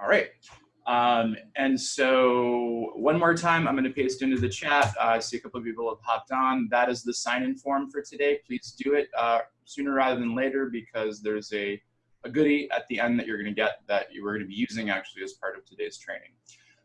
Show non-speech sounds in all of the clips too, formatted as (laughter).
All right. Um, and so one more time, I'm going to paste into the chat. Uh, I see a couple of people have hopped on. That is the sign-in form for today. Please do it uh, sooner rather than later because there's a, a goodie at the end that you're going to get that you are going to be using actually as part of today's training.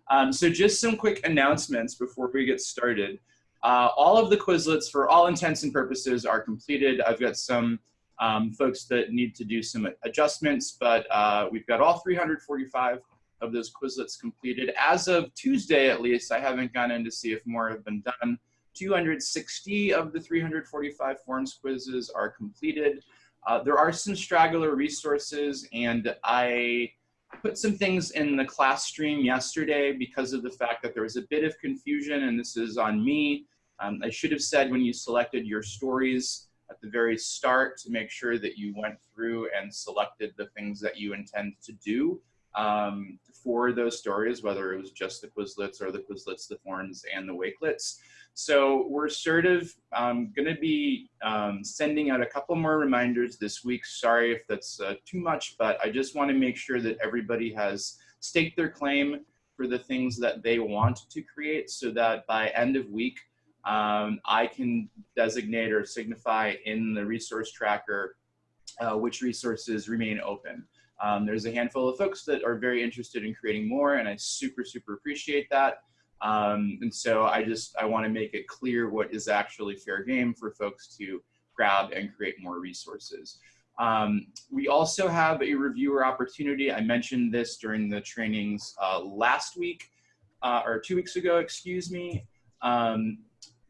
Um, so just some quick announcements before we get started. Uh, all of the Quizlets, for all intents and purposes, are completed. I've got some um, folks that need to do some adjustments, but uh, we've got all 345 of those Quizlets completed. As of Tuesday, at least, I haven't gone in to see if more have been done. 260 of the 345 forms quizzes are completed. Uh, there are some straggler resources, and I put some things in the class stream yesterday because of the fact that there was a bit of confusion, and this is on me. Um, I should have said when you selected your stories at the very start to make sure that you went through and selected the things that you intend to do um, for those stories, whether it was just the Quizlets or the Quizlets, the forms, and the Wakelets. So we're sort of um, going to be um, sending out a couple more reminders this week. Sorry if that's uh, too much, but I just want to make sure that everybody has staked their claim for the things that they want to create so that by end of week, um, I can designate or signify in the resource tracker uh, which resources remain open. Um, there's a handful of folks that are very interested in creating more and I super, super appreciate that. Um, and so I just, I wanna make it clear what is actually fair game for folks to grab and create more resources. Um, we also have a reviewer opportunity. I mentioned this during the trainings uh, last week, uh, or two weeks ago, excuse me. Um,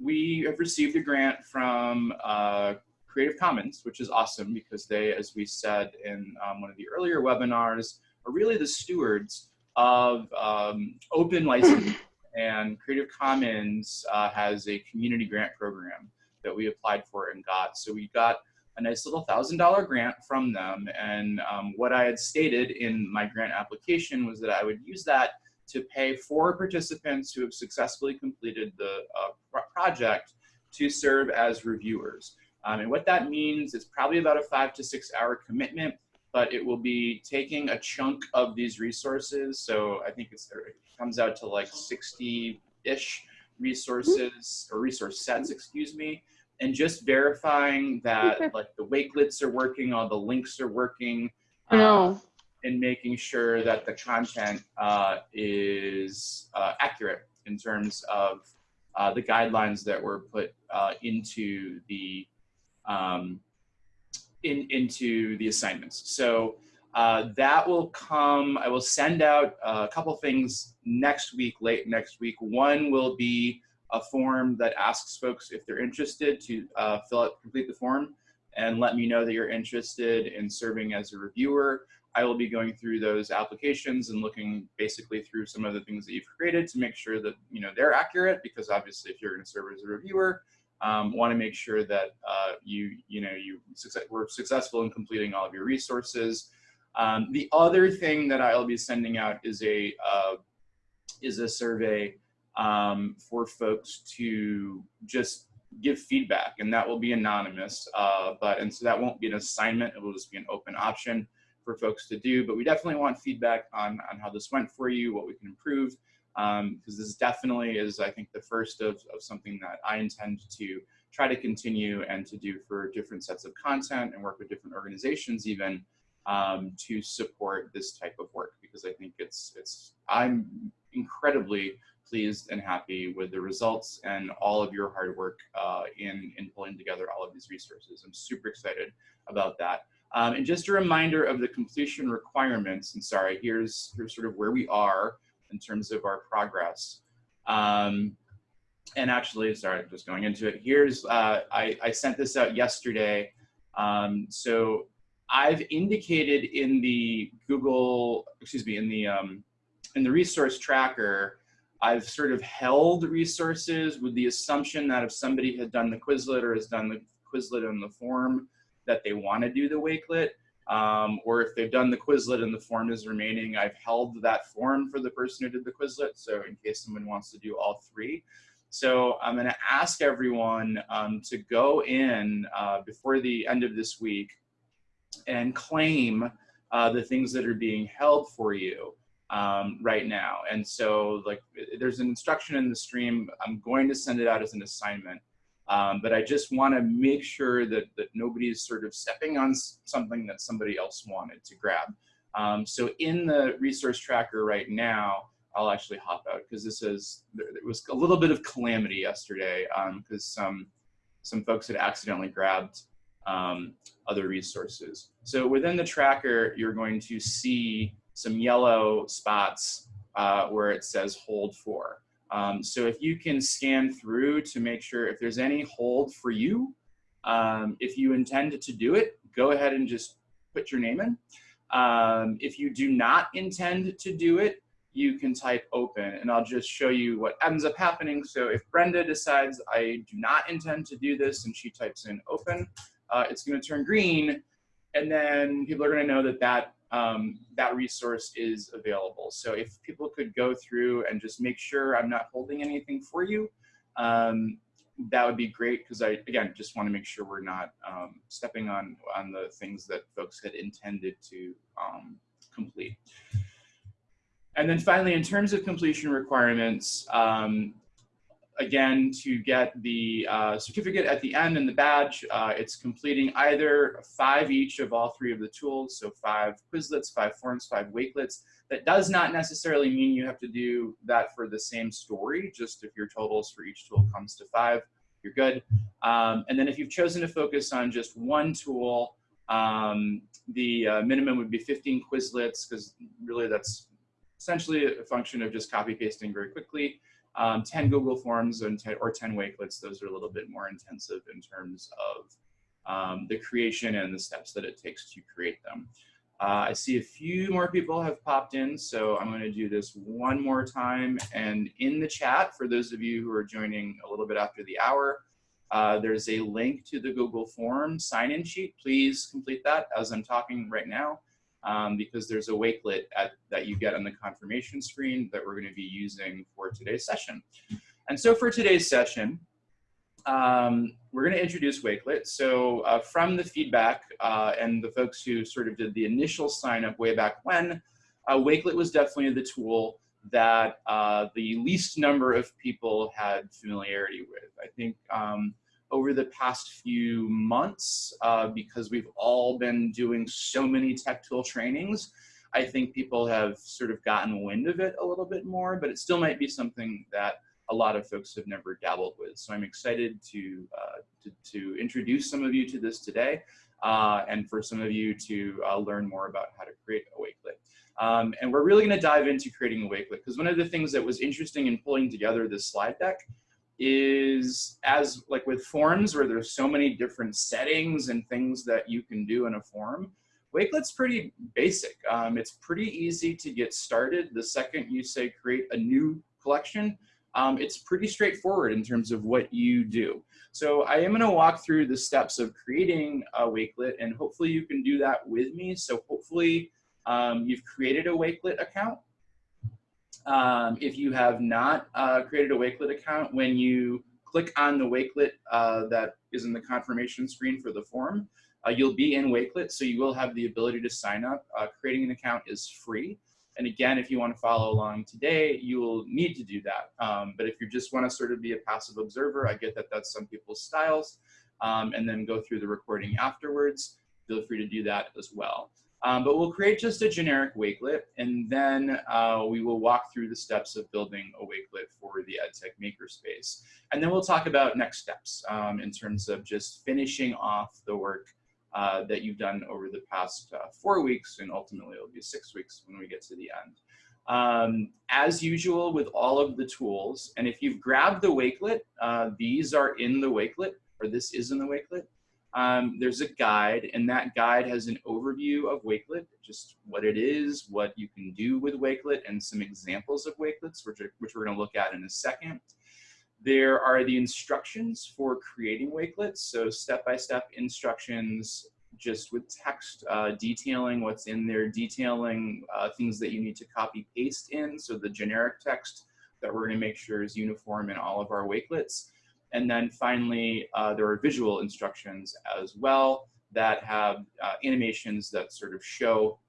we have received a grant from uh, Creative Commons, which is awesome because they, as we said in um, one of the earlier webinars, are really the stewards of um, open license. (laughs) and Creative Commons uh, has a community grant program that we applied for and got. So we got a nice little thousand dollar grant from them. And um, what I had stated in my grant application was that I would use that to pay four participants who have successfully completed the uh, project to serve as reviewers. Um, and what that means is probably about a five to six hour commitment, but it will be taking a chunk of these resources. So I think it comes out to like 60-ish resources or resource sets, excuse me, and just verifying that like the wakelets are working, all the links are working, no. And making sure that the content uh, is uh, accurate in terms of uh, the guidelines that were put uh, into the um, in, into the assignments. So uh, that will come, I will send out a couple things next week, late next week. One will be a form that asks folks if they're interested to fill out, complete the form and let me know that you're interested in serving as a reviewer. I will be going through those applications and looking basically through some of the things that you've created to make sure that you know they're accurate because obviously if you're going to serve as a reviewer, um, want to make sure that uh, you, you know, you success were successful in completing all of your resources. Um, the other thing that I'll be sending out is a, uh, is a survey um, for folks to just give feedback and that will be anonymous. Uh, but, and so that won't be an assignment, it will just be an open option for folks to do, but we definitely want feedback on, on how this went for you, what we can improve, because um, this definitely is, I think, the first of, of something that I intend to try to continue and to do for different sets of content and work with different organizations even um, to support this type of work because I think it's, it's I'm incredibly pleased and happy with the results and all of your hard work uh, in, in pulling together all of these resources. I'm super excited about that. Um, and just a reminder of the completion requirements, and sorry, here's, here's sort of where we are in terms of our progress. Um, and actually, sorry, just going into it. Here's, uh, I, I sent this out yesterday. Um, so I've indicated in the Google, excuse me, in the, um, in the resource tracker, I've sort of held resources with the assumption that if somebody had done the Quizlet or has done the Quizlet in the form, that they want to do the Wakelet um, or if they've done the Quizlet and the form is remaining, I've held that form for the person who did the Quizlet, so in case someone wants to do all three. So I'm gonna ask everyone um, to go in uh, before the end of this week and claim uh, the things that are being held for you. um, right now. And so like there's an instruction in the stream. I'm going to send it out as an assignment. Um, but I just want to make sure that, that nobody is sort of stepping on something that somebody else wanted to grab. Um, so in the resource tracker right now, I'll actually hop out because this is, there was a little bit of calamity yesterday because um, some, some folks had accidentally grabbed um, other resources. So within the tracker, you're going to see some yellow spots uh, where it says hold for. Um, so if you can scan through to make sure if there's any hold for you, um, if you intend to do it, go ahead and just put your name in. Um, if you do not intend to do it, you can type open and I'll just show you what ends up happening. So if Brenda decides I do not intend to do this and she types in open, uh, it's gonna turn green and then people are gonna know that that, um, that resource is available. So if people could go through and just make sure I'm not holding anything for you, um, that would be great because I, again, just want to make sure we're not um, stepping on, on the things that folks had intended to um, complete. And then finally, in terms of completion requirements, um, again, to get the uh, certificate at the end and the badge, uh, it's completing either five each of all three of the tools, so five Quizlets, five forms, five Wakelets. That does not necessarily mean you have to do that for the same story, just if your totals for each tool comes to five, you're good. Um, and then if you've chosen to focus on just one tool, um, the uh, minimum would be 15 Quizlets, because really that's essentially a function of just copy pasting very quickly. Um, 10 Google Forms and 10, or 10 Wakelets, those are a little bit more intensive in terms of um, the creation and the steps that it takes to create them. Uh, I see a few more people have popped in, so I'm going to do this one more time. And in the chat, for those of you who are joining a little bit after the hour, uh, there's a link to the Google Form sign-in sheet. Please complete that as I'm talking right now um, because there's a wakelet at, that you get on the confirmation screen that we're going to be using for today's session. And so for today's session, um, we're going to introduce Wakelet. So uh, from the feedback uh, and the folks who sort of did the initial sign up way back when, uh, Wakelet was definitely the tool that uh, the least number of people had familiarity with. I think um, over the past few months uh, because we've all been doing so many tech tool trainings. I think people have sort of gotten wind of it a little bit more, but it still might be something that a lot of folks have never dabbled with. So I'm excited to, uh, to, to, introduce some of you to this today uh, and for some of you to uh, learn more about how to create a Wakelet. Um, and we're really gonna dive into creating a Wakelet because one of the things that was interesting in pulling together this slide deck is as like with forms where there's so many different settings and things that you can do in a form, Wakelet's pretty basic. Um, it's pretty easy to get started. The second you say create a new collection, um, it's pretty straightforward in terms of what you do. So I am gonna walk through the steps of creating a Wakelet and hopefully you can do that with me. So hopefully um, you've created a Wakelet account um, if you have not uh, created a Wakelet account, when you click on the Wakelet uh, that is in the confirmation screen for the form, uh, you'll be in Wakelet, so you will have the ability to sign up. Uh, creating an account is free. And again, if you want to follow along today, you will need to do that. Um, but if you just want to sort of be a passive observer, I get that that's some people's styles, um, and then go through the recording afterwards, feel free to do that as well. Um, but we'll create just a generic wakelet, and then uh, we will walk through the steps of building a wakelet for the EdTech makerspace. And then we'll talk about next steps um, in terms of just finishing off the work uh, that you've done over the past uh, four weeks, and ultimately it'll be six weeks when we get to the end. Um, as usual with all of the tools, and if you've grabbed the wakelet, uh, these are in the wakelet, or this is in the wakelet um, there's a guide and that guide has an overview of Wakelet, just what it is, what you can do with Wakelet and some examples of Wakelets, which, are, which we're gonna look at in a second. There are the instructions for creating Wakelets. So step-by-step -step instructions just with text uh, detailing what's in there, detailing uh, things that you need to copy paste in. So the generic text that we're gonna make sure is uniform in all of our Wakelets. And then finally, uh, there are visual instructions as well that have uh, animations that sort of show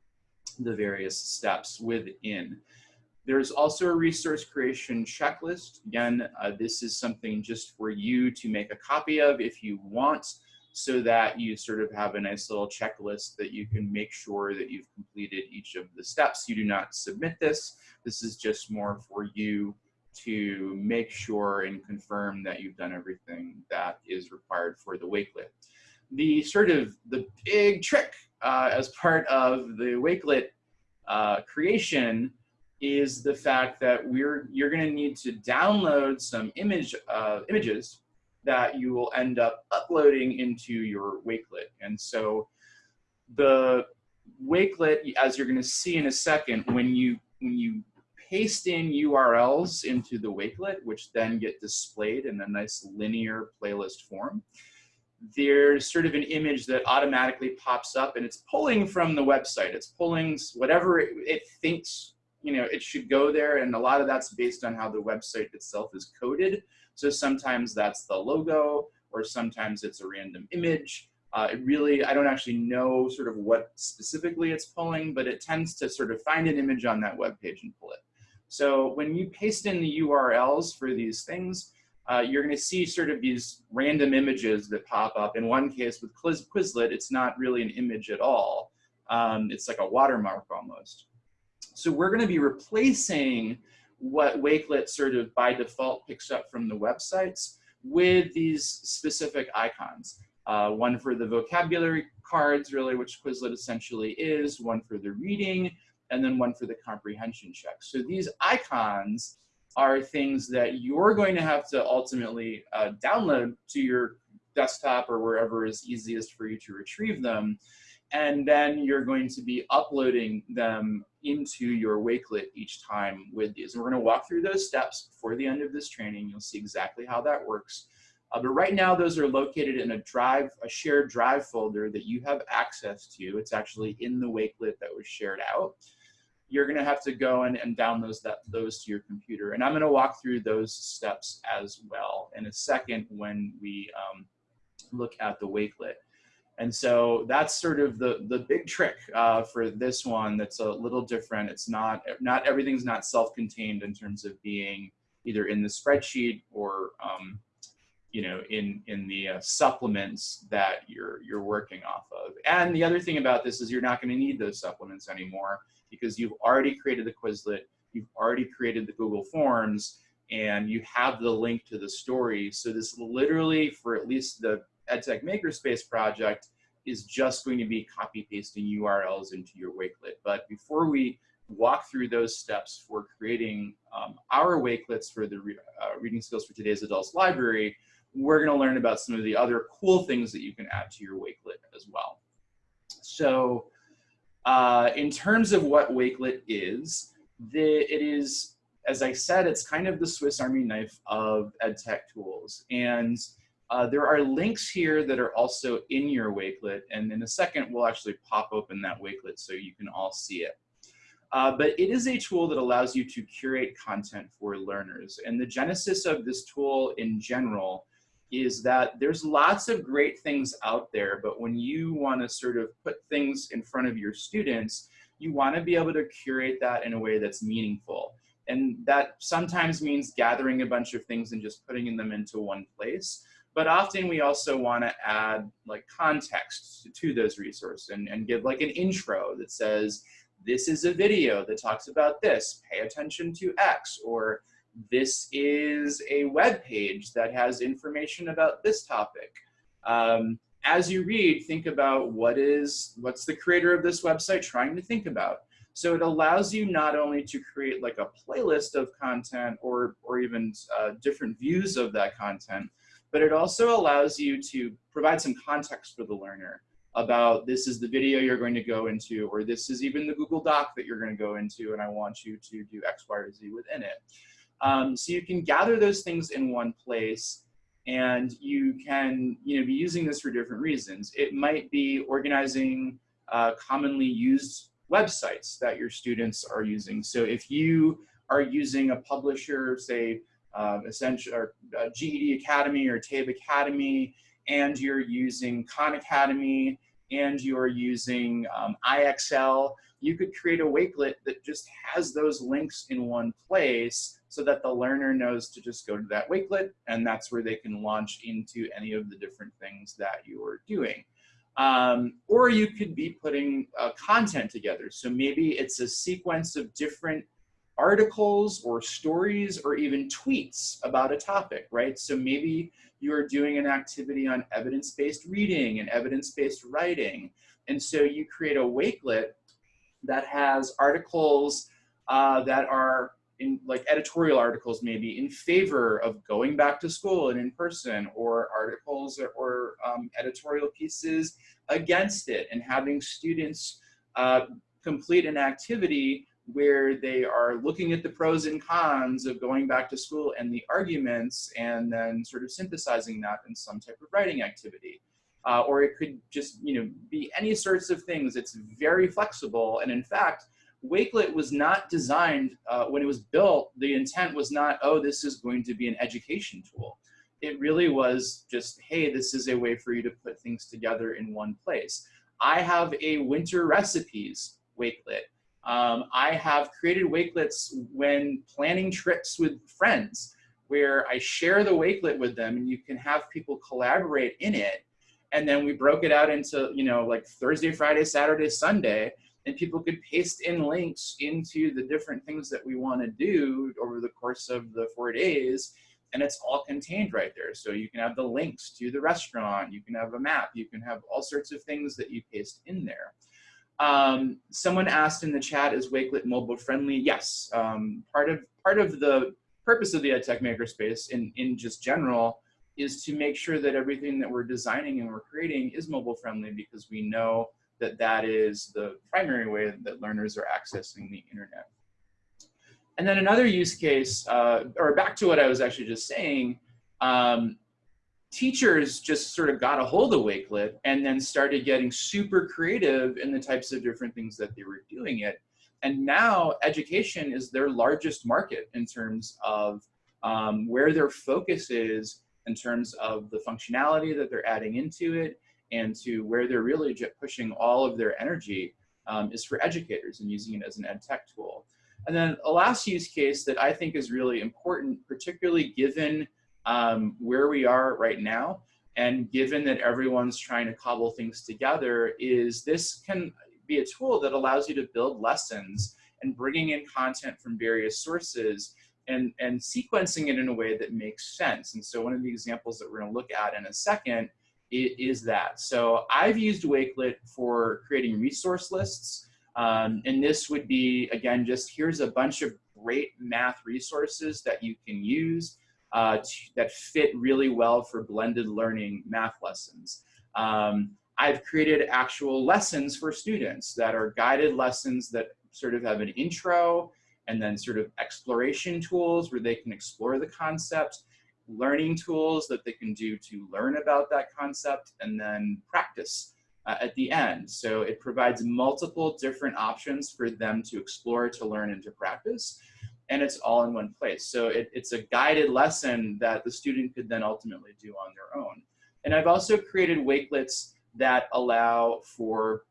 the various steps within. There's also a resource creation checklist. Again, uh, this is something just for you to make a copy of if you want, so that you sort of have a nice little checklist that you can make sure that you've completed each of the steps. You do not submit this. This is just more for you to make sure and confirm that you've done everything that is required for the Wakelet. The sort of the big trick uh, as part of the Wakelet uh, creation is the fact that we're you're going to need to download some image uh, images that you will end up uploading into your Wakelet. And so the Wakelet, as you're going to see in a second, when you when you paste in URLs into the Wakelet, which then get displayed in a nice linear playlist form, there's sort of an image that automatically pops up and it's pulling from the website. It's pulling whatever it, it, thinks, you know, it should go there. And a lot of that's based on how the website itself is coded. So sometimes that's the logo or sometimes it's a random image. Uh, it really, I don't actually know sort of what specifically it's pulling, but it tends to sort of find an image on that web page and pull it. So when you paste in the URLs for these things, uh, you're going to see sort of these random images that pop up. In one case with Quizlet, it's not really an image at all. Um, it's like a watermark almost. So we're going to be replacing what Wakelet sort of by default picks up from the websites with these specific icons. Uh, one for the vocabulary cards, really, which Quizlet essentially is, one for the reading, and then one for the comprehension check. So these icons are things that you're going to have to ultimately uh, download to your desktop or wherever is easiest for you to retrieve them. And then you're going to be uploading them into your Wakelet each time with these. And we're going to walk through those steps before the end of this training. You'll see exactly how that works. Uh, but right now, those are located in a drive, a shared drive folder that you have access to. It's actually in the Wakelet that was shared out you're going to have to go and, and download that, those to your computer. And I'm going to walk through those steps as well in a second when we um, look at the Wakelet. And so that's sort of the, the big trick uh, for this one that's a little different. It's not, not everything's not self-contained in terms of being either in the spreadsheet or um, you know, in, in the uh, supplements that you're, you're working off of. And the other thing about this is you're not gonna need those supplements anymore because you've already created the Quizlet, you've already created the Google Forms, and you have the link to the story. So this literally, for at least the EdTech Makerspace project, is just going to be copy pasting URLs into your Wakelet. But before we walk through those steps for creating um, our Wakelets for the re uh, Reading Skills for Today's Adults Library, we're going to learn about some of the other cool things that you can add to your Wakelet as well. So uh, in terms of what Wakelet is, the, it is, as I said, it's kind of the Swiss Army knife of EdTech tools. And uh, there are links here that are also in your Wakelet. And in a second, we'll actually pop open that Wakelet so you can all see it. Uh, but it is a tool that allows you to curate content for learners. And the genesis of this tool in general is that there's lots of great things out there, but when you want to sort of put things in front of your students, you want to be able to curate that in a way that's meaningful. And that sometimes means gathering a bunch of things and just putting them into one place. But often we also want to add like context to those resources and, and give like an intro that says, this is a video that talks about this, pay attention to X, or this is a web page that has information about this topic. Um, as you read, think about what is, what's the creator of this website trying to think about. So it allows you not only to create like a playlist of content or, or even uh, different views of that content, but it also allows you to provide some context for the learner about this is the video you're going to go into, or this is even the Google Doc that you're going to go into, and I want you to do X, Y, or Z within it. Um, so you can gather those things in one place and you can you know, be using this for different reasons. It might be organizing uh, commonly used websites that your students are using. So if you are using a publisher, say uh, essential or uh, GED Academy or TABE Academy, and you're using Khan Academy, and you're using um, IXL, you could create a Wakelet that just has those links in one place so that the learner knows to just go to that Wakelet and that's where they can launch into any of the different things that you are doing. Um, or you could be putting uh, content together. So maybe it's a sequence of different articles or stories or even tweets about a topic, right? So maybe you're doing an activity on evidence-based reading and evidence-based writing. And so you create a Wakelet that has articles uh, that are in like editorial articles maybe in favor of going back to school and in person or articles or, or um, editorial pieces against it and having students uh, complete an activity where they are looking at the pros and cons of going back to school and the arguments and then sort of synthesizing that in some type of writing activity. Uh, or it could just you know be any sorts of things. It's very flexible. And in fact, Wakelet was not designed, uh, when it was built, the intent was not, oh, this is going to be an education tool. It really was just, hey, this is a way for you to put things together in one place. I have a winter recipes Wakelet. Um, I have created Wakelets when planning trips with friends where I share the Wakelet with them and you can have people collaborate in it. And then we broke it out into, you know, like Thursday, Friday, Saturday, Sunday, and people could paste in links into the different things that we want to do over the course of the four days. And it's all contained right there. So you can have the links to the restaurant, you can have a map, you can have all sorts of things that you paste in there. Um, someone asked in the chat, is Wakelet mobile friendly? Yes, um, part of part of the purpose of the EdTech Makerspace in, in just general is to make sure that everything that we're designing and we're creating is mobile friendly because we know that that is the primary way that learners are accessing the internet. And then another use case, uh, or back to what I was actually just saying, um, teachers just sort of got a hold of Wakelet and then started getting super creative in the types of different things that they were doing it. And now education is their largest market in terms of um, where their focus is in terms of the functionality that they're adding into it and to where they're really pushing all of their energy um, is for educators and using it as an ed tech tool. And then a last use case that I think is really important, particularly given um, where we are right now. And given that everyone's trying to cobble things together is this can be a tool that allows you to build lessons and bringing in content from various sources and, and sequencing it in a way that makes sense. And so one of the examples that we're gonna look at in a second is that. So I've used Wakelet for creating resource lists. Um, and this would be, again, just here's a bunch of great math resources that you can use uh, that fit really well for blended learning math lessons. Um, I've created actual lessons for students that are guided lessons that sort of have an intro and then sort of exploration tools where they can explore the concept, learning tools that they can do to learn about that concept, and then practice uh, at the end. So it provides multiple different options for them to explore, to learn, and to practice and it's all in one place. So it, it's a guided lesson that the student could then ultimately do on their own. And I've also created Wakelets that allow for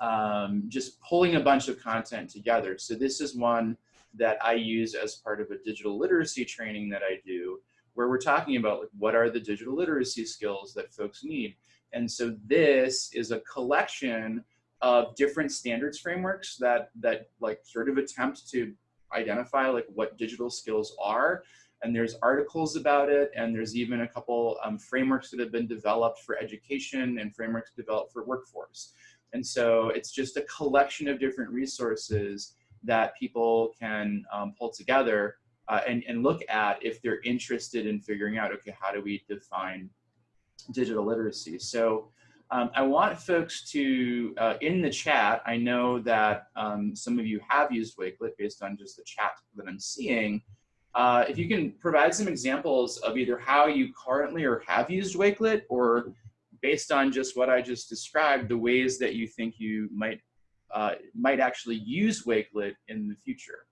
um, just pulling a bunch of content together. So this is one that I use as part of a digital literacy training that I do, where we're talking about like, what are the digital literacy skills that folks need. And so this is a collection of different standards frameworks that, that like sort of attempt to identify like what digital skills are. And there's articles about it, and there's even a couple um, frameworks that have been developed for education and frameworks developed for workforce. And so it's just a collection of different resources that people can um, pull together uh, and, and look at if they're interested in figuring out, okay, how do we define digital literacy? So um, I want folks to, uh, in the chat, I know that um, some of you have used Wakelet based on just the chat that I'm seeing. Uh, if you can provide some examples of either how you currently or have used Wakelet or based on just what I just described, the ways that you think you might, uh, might actually use Wakelet in the future.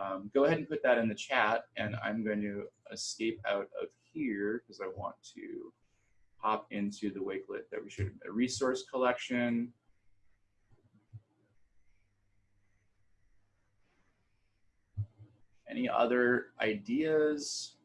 Um, go ahead and put that in the chat and I'm going to escape out of here because I want to hop into the Wakelet that we should, a resource collection. Any other ideas?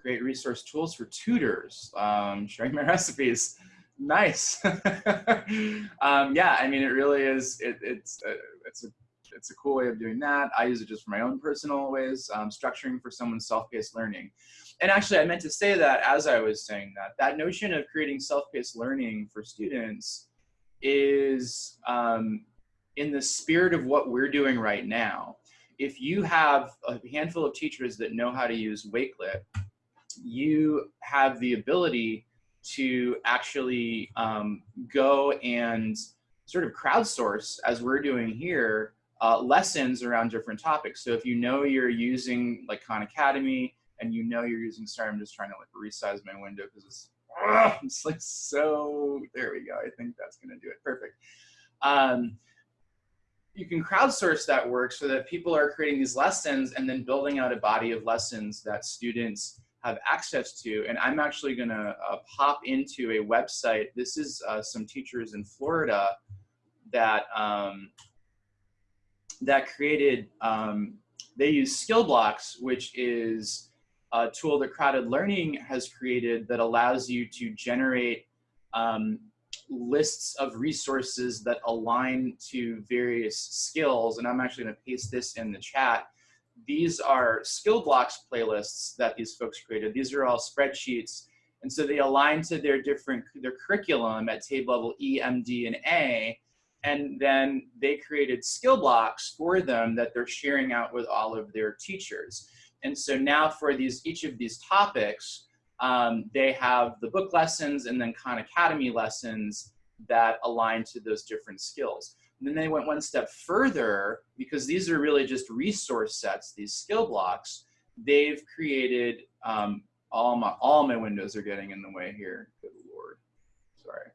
Create resource tools for tutors, um, sharing my (laughs) recipes. Nice. (laughs) um, yeah, I mean, it really is, it, it's, uh, it's a it's a cool way of doing that. I use it just for my own personal ways, um, structuring for someone's self-paced learning. And actually, I meant to say that as I was saying that, that notion of creating self-paced learning for students is um, in the spirit of what we're doing right now. If you have a handful of teachers that know how to use Wakelet, you have the ability to actually um, go and sort of crowdsource, as we're doing here, uh, lessons around different topics. So if you know you're using like Khan Academy and you know you're using, sorry, I'm just trying to like resize my window because it's, (laughs) it's like so, there we go. I think that's gonna do it, perfect. Um, you can crowdsource that work so that people are creating these lessons and then building out a body of lessons that students have access to. And I'm actually gonna uh, pop into a website. This is uh, some teachers in Florida that um, that created, um, they use skill blocks, which is a tool that CrowdEd Learning has created that allows you to generate um, lists of resources that align to various skills. And I'm actually gonna paste this in the chat. These are skill blocks playlists that these folks created. These are all spreadsheets. And so they align to their different, their curriculum at TABE level E, M, D, and A and then they created skill blocks for them that they're sharing out with all of their teachers. And so now for these each of these topics, um, they have the book lessons and then Khan Academy lessons that align to those different skills. And then they went one step further because these are really just resource sets, these skill blocks. They've created, um, all, my, all my windows are getting in the way here. Good Lord, sorry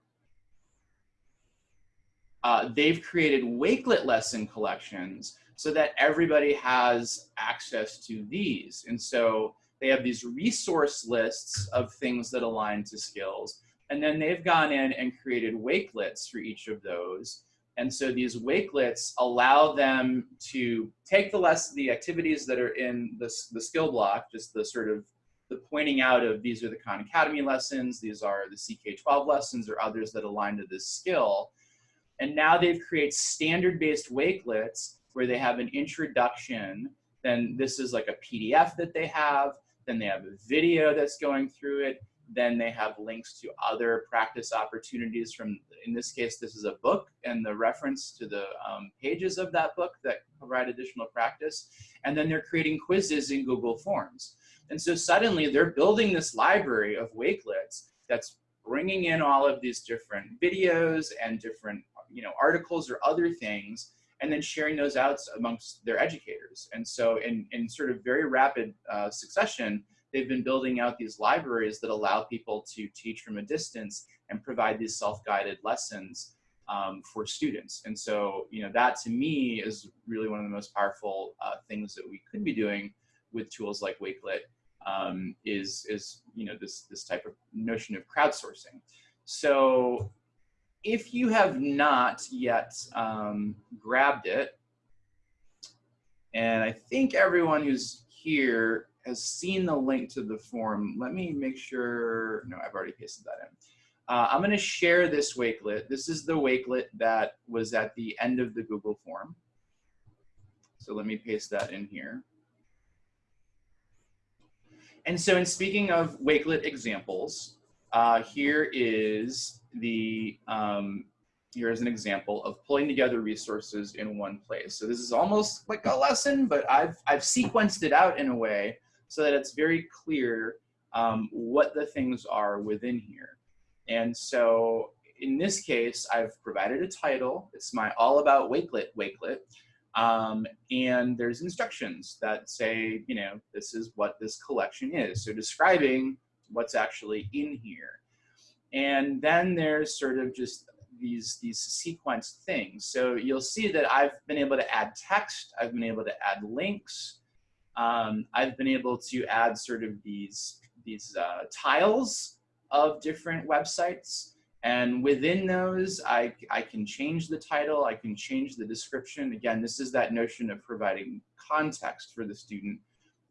uh, they've created Wakelet lesson collections so that everybody has access to these. And so they have these resource lists of things that align to skills. And then they've gone in and created Wakelets for each of those. And so these Wakelets allow them to take the less the activities that are in the, the skill block, just the sort of the pointing out of these are the Khan Academy lessons, these are the CK12 lessons or others that align to this skill. And now they've created standard-based wakelets where they have an introduction, then this is like a PDF that they have, then they have a video that's going through it, then they have links to other practice opportunities from, in this case, this is a book and the reference to the um, pages of that book that provide additional practice. And then they're creating quizzes in Google Forms. And so suddenly they're building this library of wakelets that's bringing in all of these different videos and different you know, articles or other things, and then sharing those out amongst their educators. And so in, in sort of very rapid uh, succession, they've been building out these libraries that allow people to teach from a distance and provide these self-guided lessons um, for students. And so, you know, that to me is really one of the most powerful uh, things that we could be doing with tools like Wakelet um, is, is, you know, this, this type of notion of crowdsourcing. So if you have not yet um, grabbed it, and I think everyone who's here has seen the link to the form. Let me make sure, no, I've already pasted that in. Uh, I'm gonna share this Wakelet. This is the Wakelet that was at the end of the Google form. So let me paste that in here. And so in speaking of Wakelet examples, uh, here is the, um, here is an example of pulling together resources in one place. So this is almost like a lesson, but I've, I've sequenced it out in a way so that it's very clear um, what the things are within here. And so in this case, I've provided a title. It's my all about Wakelet Wakelet. Um, and there's instructions that say, you know, this is what this collection is. So describing what's actually in here. And then there's sort of just these, these sequenced things. So you'll see that I've been able to add text, I've been able to add links, um, I've been able to add sort of these, these uh, tiles of different websites. And within those, I, I can change the title, I can change the description. Again, this is that notion of providing context for the student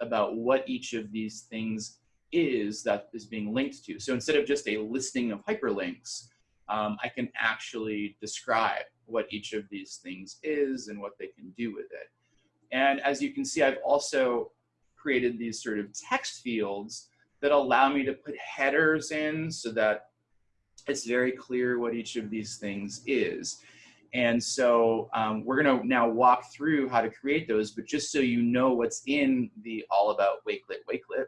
about what each of these things is that is being linked to. So instead of just a listing of hyperlinks, um, I can actually describe what each of these things is and what they can do with it. And as you can see, I've also created these sort of text fields that allow me to put headers in so that it's very clear what each of these things is. And so um, we're gonna now walk through how to create those, but just so you know what's in the All About Wakelet Wakelet,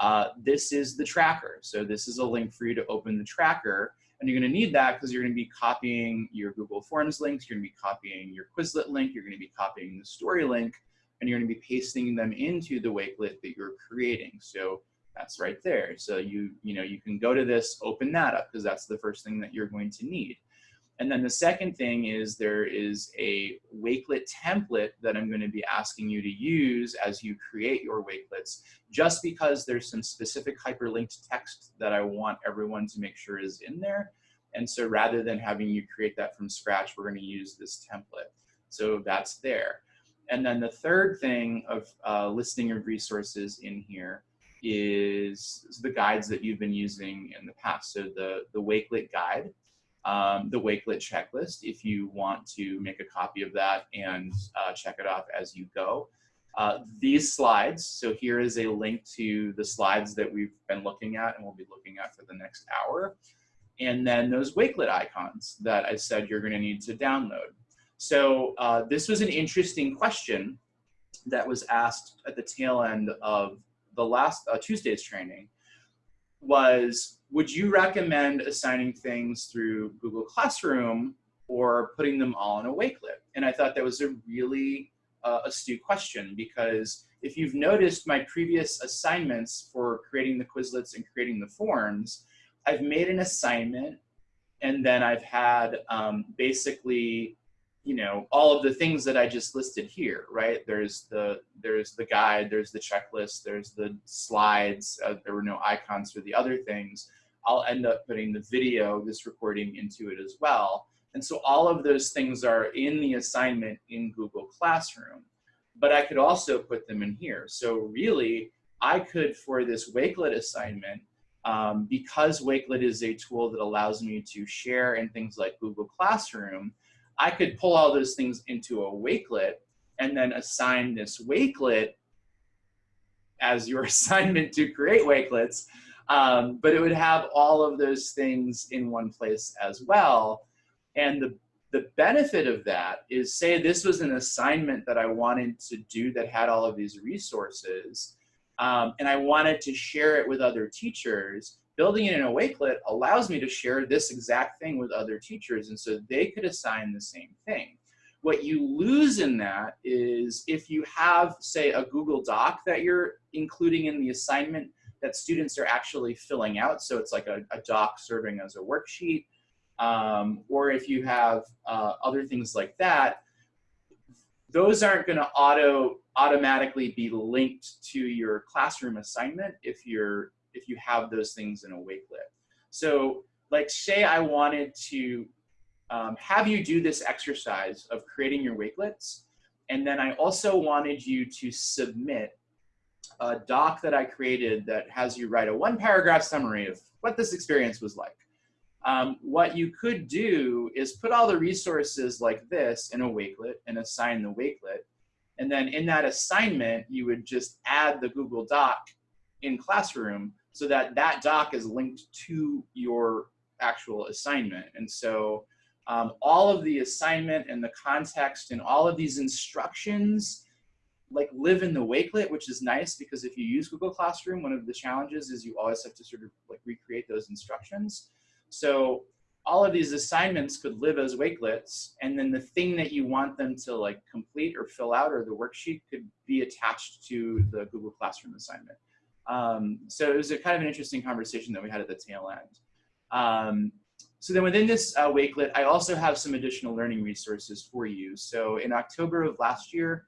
uh, this is the tracker. So this is a link for you to open the tracker. And you're gonna need that because you're gonna be copying your Google Forms links, you're gonna be copying your Quizlet link, you're gonna be copying the story link, and you're gonna be pasting them into the Wakelet that you're creating. So that's right there. So you, you know, you can go to this, open that up because that's the first thing that you're going to need. And then the second thing is there is a Wakelet template that I'm going to be asking you to use as you create your Wakelets, just because there's some specific hyperlinked text that I want everyone to make sure is in there. And so rather than having you create that from scratch, we're going to use this template. So that's there. And then the third thing of uh, listing of resources in here is the guides that you've been using in the past. So the, the Wakelet guide, um, the Wakelet checklist, if you want to make a copy of that and uh, check it off as you go. Uh, these slides, so here is a link to the slides that we've been looking at and we'll be looking at for the next hour. And then those Wakelet icons that I said you're gonna need to download. So uh, this was an interesting question that was asked at the tail end of the last uh, Tuesday's training was, would you recommend assigning things through Google Classroom or putting them all in a Wakelet? And I thought that was a really uh, astute question because if you've noticed my previous assignments for creating the Quizlets and creating the forms, I've made an assignment and then I've had um, basically you know all of the things that I just listed here, right? There's the there's the guide, there's the checklist, there's the slides. Uh, there were no icons for the other things. I'll end up putting the video, this recording into it as well. And so all of those things are in the assignment in Google Classroom, but I could also put them in here. So really, I could, for this Wakelet assignment, um, because Wakelet is a tool that allows me to share in things like Google Classroom, I could pull all those things into a wakelet and then assign this wakelet as your (laughs) assignment to create wakelets. Um, but it would have all of those things in one place as well. And the, the benefit of that is say this was an assignment that I wanted to do that had all of these resources um, and I wanted to share it with other teachers building it in a Wakelet allows me to share this exact thing with other teachers and so they could assign the same thing. What you lose in that is if you have, say, a Google Doc that you're including in the assignment that students are actually filling out, so it's like a, a doc serving as a worksheet, um, or if you have uh, other things like that, those aren't going to auto automatically be linked to your classroom assignment if you're if you have those things in a wakelet. So like say I wanted to um, have you do this exercise of creating your wakelets. And then I also wanted you to submit a doc that I created that has you write a one paragraph summary of what this experience was like. Um, what you could do is put all the resources like this in a wakelet and assign the wakelet. And then in that assignment, you would just add the Google Doc in Classroom so that that doc is linked to your actual assignment. And so um, all of the assignment and the context and all of these instructions like live in the Wakelet, which is nice because if you use Google Classroom, one of the challenges is you always have to sort of like recreate those instructions. So all of these assignments could live as Wakelets, and then the thing that you want them to like complete or fill out or the worksheet could be attached to the Google Classroom assignment. Um, so it was a kind of an interesting conversation that we had at the tail end. Um, so then within this uh, Wakelet, I also have some additional learning resources for you. So in October of last year,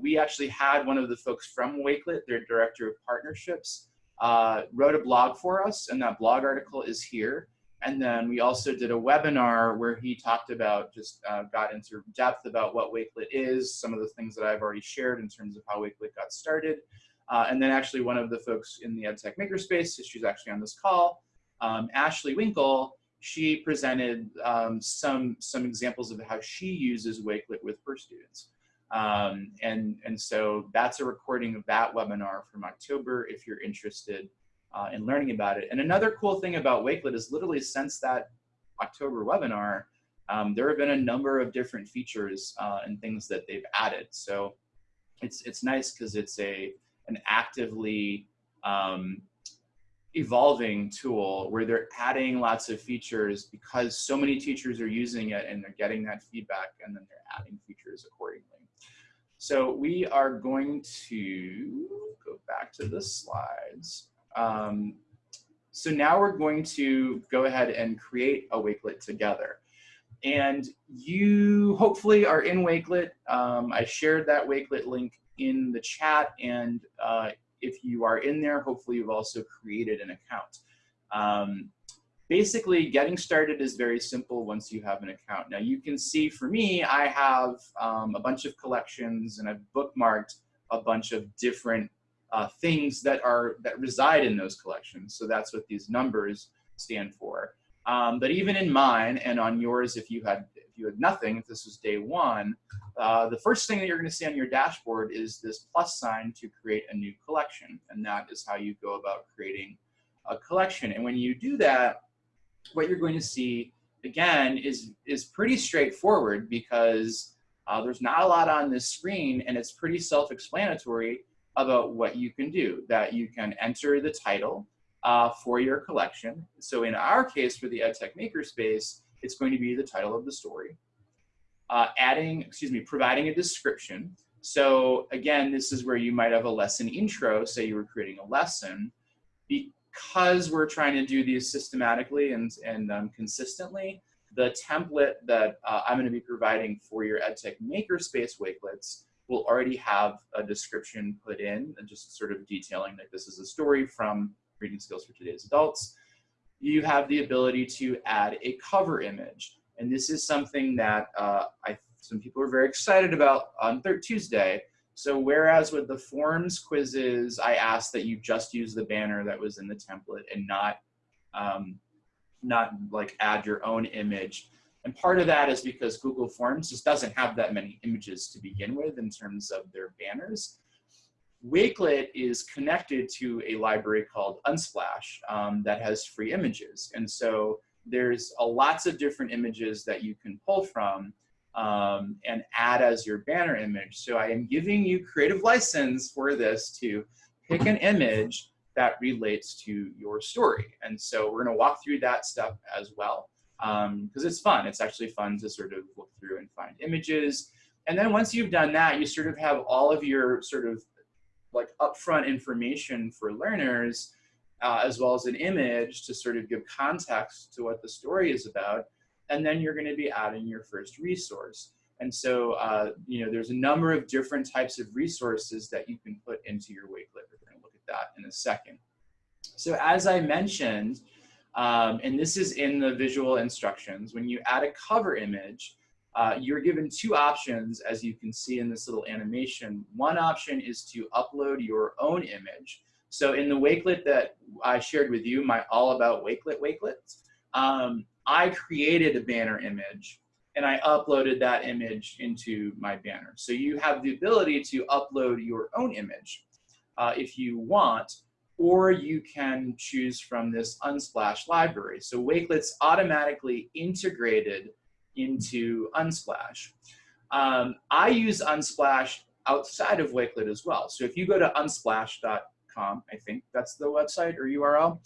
we actually had one of the folks from Wakelet, their director of partnerships, uh, wrote a blog for us, and that blog article is here. And then we also did a webinar where he talked about, just uh, got into depth about what Wakelet is, some of the things that I've already shared in terms of how Wakelet got started. Uh, and then actually one of the folks in the EdTech Makerspace, she's actually on this call, um, Ashley Winkle, she presented um, some, some examples of how she uses Wakelet with her students. Um, and, and so that's a recording of that webinar from October if you're interested uh, in learning about it. And another cool thing about Wakelet is literally since that October webinar, um, there have been a number of different features uh, and things that they've added. So it's, it's nice because it's a, an actively um, evolving tool where they're adding lots of features because so many teachers are using it and they're getting that feedback and then they're adding features accordingly. So we are going to go back to the slides. Um, so now we're going to go ahead and create a Wakelet together. And you hopefully are in Wakelet. Um, I shared that Wakelet link in the chat and uh, if you are in there, hopefully you've also created an account. Um, basically, getting started is very simple once you have an account. Now you can see for me, I have um, a bunch of collections and I've bookmarked a bunch of different uh, things that are that reside in those collections. So that's what these numbers stand for. Um, but even in mine and on yours, if you had you had nothing, if this was day one, uh, the first thing that you're going to see on your dashboard is this plus sign to create a new collection. And that is how you go about creating a collection. And when you do that, what you're going to see, again, is, is pretty straightforward because uh, there's not a lot on this screen and it's pretty self-explanatory about what you can do, that you can enter the title uh, for your collection. So in our case, for the EdTech Makerspace, it's going to be the title of the story. Uh, adding, excuse me, providing a description. So again, this is where you might have a lesson intro, say you were creating a lesson. Because we're trying to do these systematically and, and um, consistently, the template that uh, I'm gonna be providing for your EdTech Makerspace Wakelets will already have a description put in, and just sort of detailing that this is a story from Reading Skills for Today's Adults you have the ability to add a cover image. And this is something that uh, I, some people are very excited about on third Tuesday. So whereas with the forms quizzes, I asked that you just use the banner that was in the template and not, um, not like add your own image. And part of that is because Google Forms just doesn't have that many images to begin with in terms of their banners. Wakelet is connected to a library called Unsplash um, that has free images. And so there's a lots of different images that you can pull from um, and add as your banner image. So I am giving you creative license for this to pick an image that relates to your story. And so we're gonna walk through that step as well because um, it's fun. It's actually fun to sort of look through and find images. And then once you've done that, you sort of have all of your sort of like upfront information for learners, uh, as well as an image to sort of give context to what the story is about. And then you're gonna be adding your first resource. And so, uh, you know, there's a number of different types of resources that you can put into your Wakelet. We're gonna look at that in a second. So as I mentioned, um, and this is in the visual instructions, when you add a cover image, uh, you're given two options, as you can see in this little animation. One option is to upload your own image. So in the Wakelet that I shared with you, my All About Wakelet Wakelets, um, I created a banner image and I uploaded that image into my banner. So you have the ability to upload your own image uh, if you want, or you can choose from this Unsplash library. So Wakelet's automatically integrated into Unsplash. Um, I use Unsplash outside of Wakelet as well. So if you go to unsplash.com, I think that's the website or URL,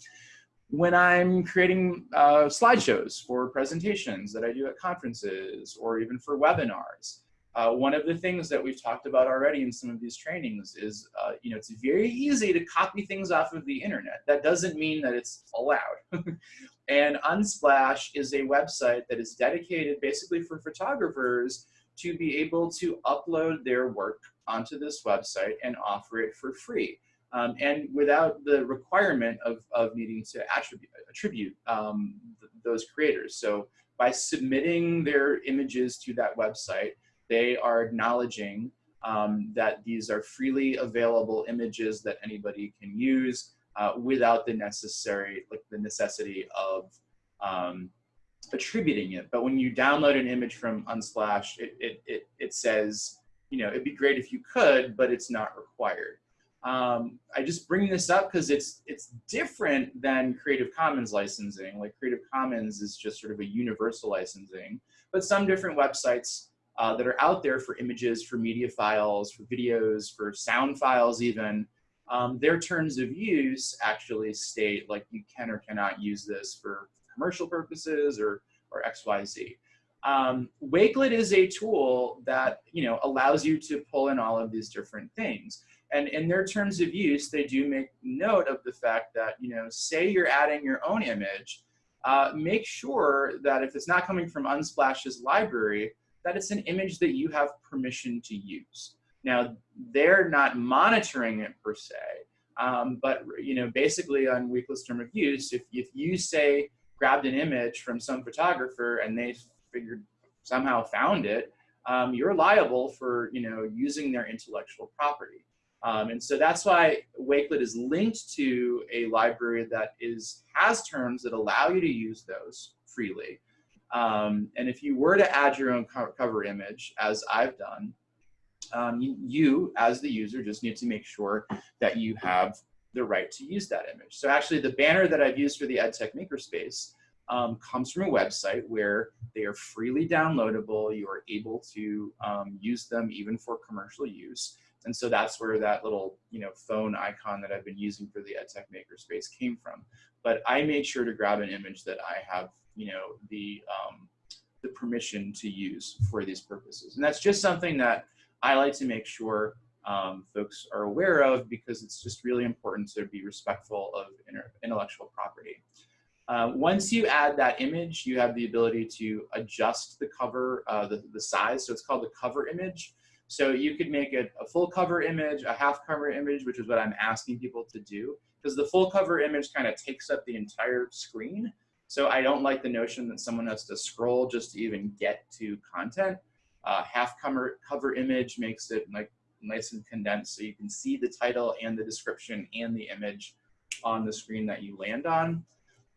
when I'm creating uh, slideshows for presentations that I do at conferences or even for webinars, uh, one of the things that we've talked about already in some of these trainings is, uh, you know, it's very easy to copy things off of the internet. That doesn't mean that it's allowed. (laughs) And Unsplash is a website that is dedicated basically for photographers to be able to upload their work onto this website and offer it for free. um, and without the requirement of, of needing to attribute, attribute um, th those creators. So by submitting their images to that website, they are acknowledging um, that these are freely available images that anybody can use uh, without the necessary, like the necessity of um, attributing it. But when you download an image from Unsplash, it, it, it, it says, you know, it'd be great if you could, but it's not required. Um, I just bring this up because it's it's different than Creative Commons licensing. Like Creative Commons is just sort of a universal licensing, but some different websites uh, that are out there for images, for media files, for videos, for sound files even, um, their terms of use actually state like you can or cannot use this for commercial purposes or, or XYZ. Um, Wakelet is a tool that you know allows you to pull in all of these different things. And in their terms of use, they do make note of the fact that, you know, say you're adding your own image, uh, make sure that if it's not coming from Unsplash's library, that it's an image that you have permission to use. Now, they're not monitoring it per se, um, but you know, basically on Wakelet's term of use, if, if you say grabbed an image from some photographer and they figured somehow found it, um, you're liable for you know using their intellectual property. Um, and so that's why Wakelet is linked to a library that is has terms that allow you to use those freely. Um, and if you were to add your own cover image, as I've done, um, you, as the user, just need to make sure that you have the right to use that image. So actually the banner that I've used for the EdTech Makerspace um, comes from a website where they are freely downloadable. You are able to um, use them even for commercial use. And so that's where that little, you know, phone icon that I've been using for the EdTech Makerspace came from. But I made sure to grab an image that I have, you know, the, um, the permission to use for these purposes. And that's just something that I like to make sure um, folks are aware of because it's just really important to be respectful of intellectual property. Uh, once you add that image, you have the ability to adjust the cover, uh, the, the size. So it's called the cover image. So you could make it a full cover image, a half cover image, which is what I'm asking people to do, because the full cover image kind of takes up the entire screen. So I don't like the notion that someone has to scroll just to even get to content. Uh, half cover, cover image makes it like nice and condensed so you can see the title and the description and the image on the screen that you land on.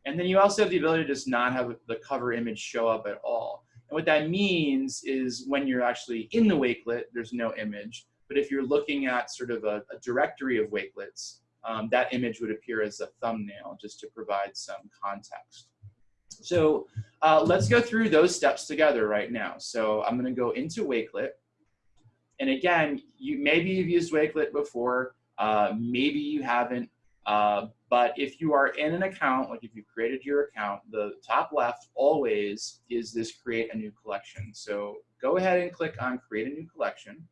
And then you also have the ability to just not have the cover image show up at all. And what that means is when you're actually in the Wakelet, there's no image. But if you're looking at sort of a, a directory of Wakelets, um, that image would appear as a thumbnail just to provide some context. So uh, let's go through those steps together right now. So I'm going to go into Wakelet. And again, you maybe you've used Wakelet before, uh, maybe you haven't. Uh, but if you are in an account, like if you created your account, the top left always is this create a new collection. So go ahead and click on create a new collection.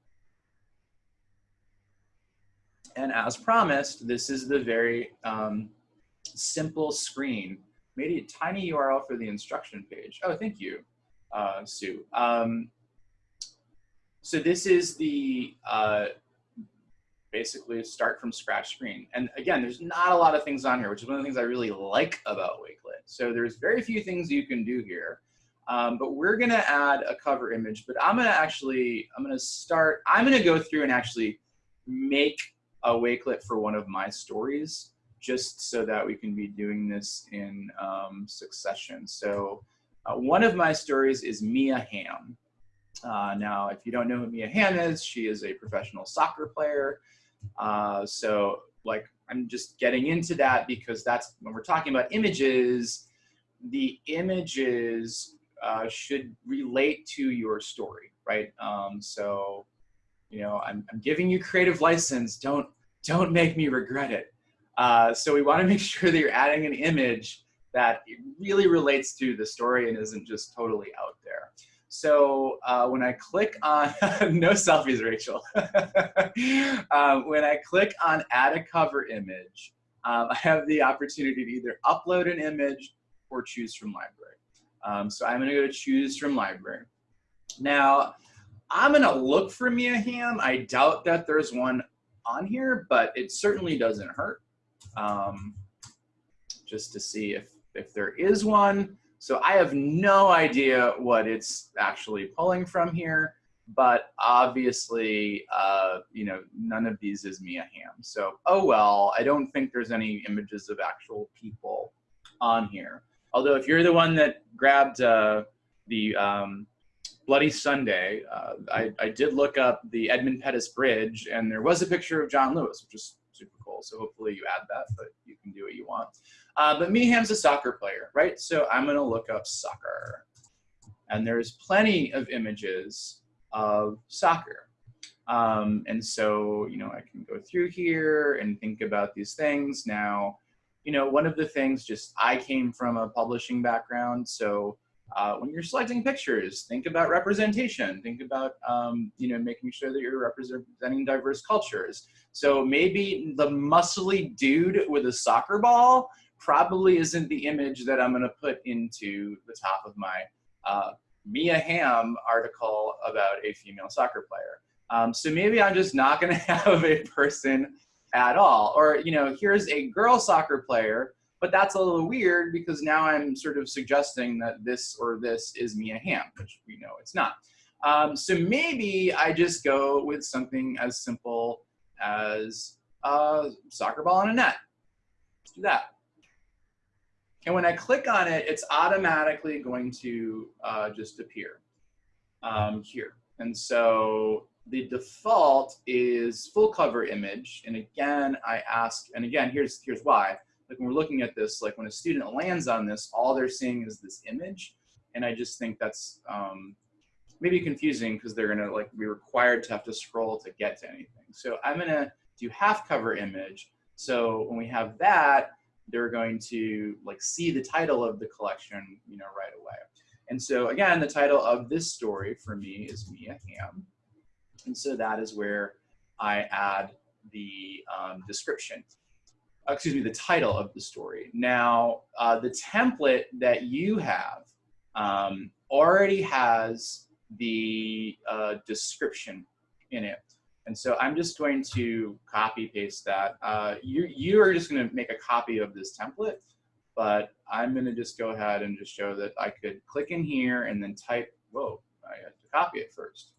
And as promised, this is the very um, simple screen. Made a tiny URL for the instruction page. Oh, thank you, uh, Sue. Um, so this is the uh, basically start from scratch screen. And again, there's not a lot of things on here, which is one of the things I really like about Wakelet. So there's very few things you can do here. Um, but we're gonna add a cover image, but I'm gonna actually, I'm gonna start, I'm gonna go through and actually make a Wakelet for one of my stories, just so that we can be doing this in um, succession. So uh, one of my stories is Mia Hamm. Uh, now, if you don't know who Mia Hamm is, she is a professional soccer player. Uh, so like I'm just getting into that because that's when we're talking about images, the images uh, should relate to your story, right? Um, so, you know, I'm, I'm giving you creative license. Don't don't make me regret it. Uh, so we want to (laughs) make sure that you're adding an image that really relates to the story and isn't just totally out there. So uh, when I click on, (laughs) no selfies, Rachel. um, (laughs) when I click on add a cover image, um, I have the opportunity to either upload an image or choose from library. Um, so I'm gonna go to choose from library. Now, I'm gonna look for Mia Hamm. I doubt that there's one on here, but it certainly doesn't hurt um, just to see if, if there is one. So I have no idea what it's actually pulling from here, but obviously, uh, you know, none of these is Mia Hamm. So, oh well, I don't think there's any images of actual people on here. Although if you're the one that grabbed uh, the um, Bloody Sunday, uh, I, I, did look up the Edmund Pettus Bridge, and there was a picture of John Lewis, which is. So hopefully you add that, but you can do what you want. Uh, but Mia Hamm's a soccer player, right? So I'm going to look up soccer. And there's plenty of images of soccer. Um, and so, you know, I can go through here and think about these things. Now, you know, one of the things just I came from a publishing background. So uh, when you're selecting pictures, think about representation. Think about, um, you know, making sure that you're representing diverse cultures. So maybe the muscly dude with a soccer ball probably isn't the image that I'm going to put into the top of my uh, Mia Hamm article about a female soccer player. Um, so maybe I'm just not going (laughs) to have a person at all. Or, you know, here's a girl soccer player but that's a little weird because now I'm sort of suggesting that this or this is Mia Hamm, which we know it's not. Um, so maybe I just go with something as simple as a soccer ball on a net. Let's do that. And when I click on it, it's automatically going to uh, just appear um, here. And so the default is full cover image. And again, I ask, and again, here's, here's why like when we're looking at this, like when a student lands on this, all they're seeing is this image. And I just think that's um, maybe confusing because they're gonna like be required to have to scroll to get to anything. So I'm gonna do half cover image. So when we have that, they're going to like see the title of the collection, you know, right away. And so again, the title of this story for me is Mia Hamm. And so that is where I add the um, description excuse me, the title of the story. Now, uh, the template that you have um, already has the uh, description in it. And so I'm just going to copy paste that. Uh, you, you are just gonna make a copy of this template, but I'm gonna just go ahead and just show that I could click in here and then type, whoa, I had to copy it first.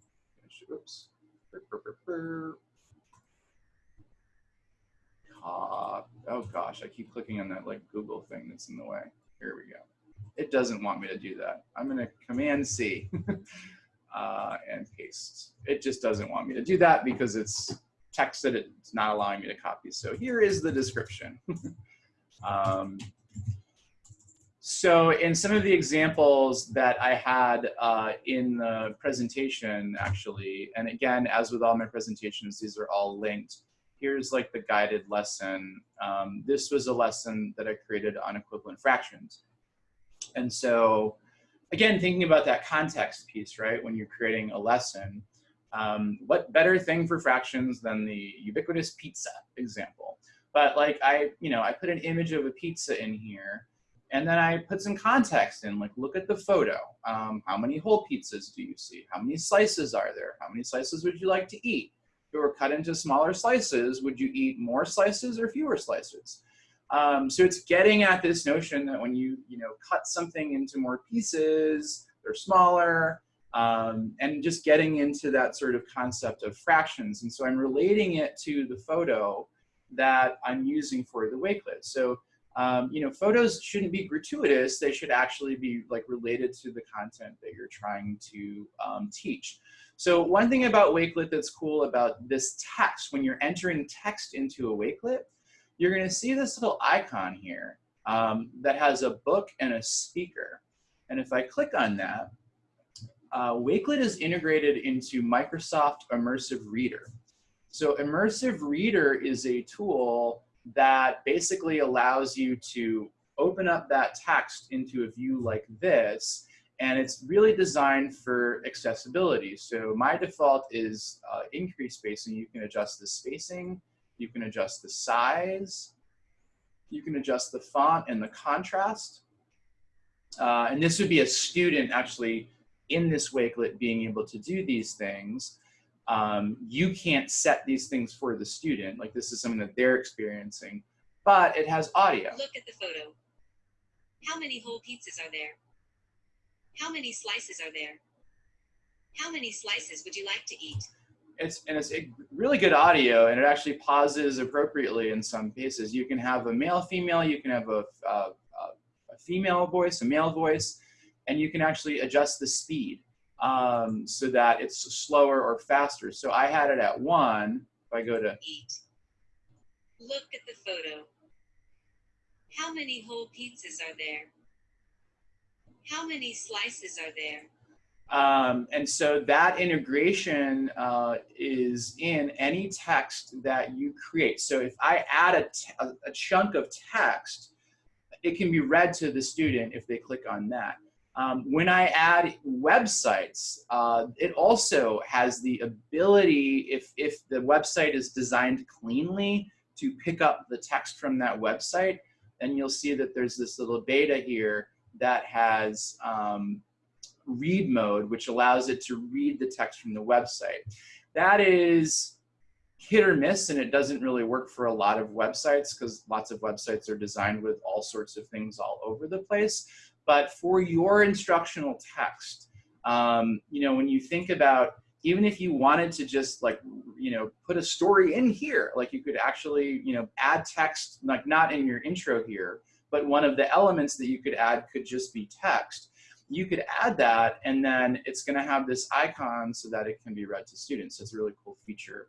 Oops. Uh, oh gosh, I keep clicking on that like Google thing that's in the way. Here we go. It doesn't want me to do that. I'm gonna Command C (laughs) uh, and paste. It just doesn't want me to do that because it's text that it's not allowing me to copy. So here is the description. (laughs) um, so in some of the examples that I had uh, in the presentation, actually, and again, as with all my presentations, these are all linked here's like the guided lesson. Um, this was a lesson that I created on equivalent fractions. And so again, thinking about that context piece, right? When you're creating a lesson, um, what better thing for fractions than the ubiquitous pizza example? But like I, you know, I put an image of a pizza in here and then I put some context in, like look at the photo. Um, how many whole pizzas do you see? How many slices are there? How many slices would you like to eat? If it were cut into smaller slices, would you eat more slices or fewer slices? Um, so it's getting at this notion that when you, you know, cut something into more pieces, they're smaller, um, and just getting into that sort of concept of fractions. And so I'm relating it to the photo that I'm using for the Wakelet. So, um, you know, photos shouldn't be gratuitous. They should actually be like related to the content that you're trying to um, teach. So one thing about Wakelet that's cool about this text, when you're entering text into a Wakelet, you're gonna see this little icon here um, that has a book and a speaker. And if I click on that, uh, Wakelet is integrated into Microsoft Immersive Reader. So Immersive Reader is a tool that basically allows you to open up that text into a view like this and it's really designed for accessibility. So my default is uh, increased spacing. You can adjust the spacing, you can adjust the size, you can adjust the font and the contrast. Uh, and this would be a student actually in this Wakelet being able to do these things. Um, you can't set these things for the student. Like this is something that they're experiencing, but it has audio. Look at the photo. How many whole pizzas are there? How many slices are there? How many slices would you like to eat? It's and it's really good audio, and it actually pauses appropriately in some cases. You can have a male, female. You can have a, a, a female voice, a male voice, and you can actually adjust the speed um, so that it's slower or faster. So I had it at one. If I go to Eat. Look at the photo. How many whole pizzas are there? How many slices are there? Um, and so that integration uh, is in any text that you create. So if I add a, a, chunk of text, it can be read to the student if they click on that. Um, when I add websites, uh, it also has the ability, if, if the website is designed cleanly, to pick up the text from that website. And you'll see that there's this little beta here that has um, read mode, which allows it to read the text from the website. That is hit or miss, and it doesn't really work for a lot of websites because lots of websites are designed with all sorts of things all over the place. But for your instructional text, um, you know, when you think about even if you wanted to just like, you know, put a story in here, like you could actually, you know, add text, like not in your intro here, but one of the elements that you could add could just be text. You could add that and then it's gonna have this icon so that it can be read to students. It's a really cool feature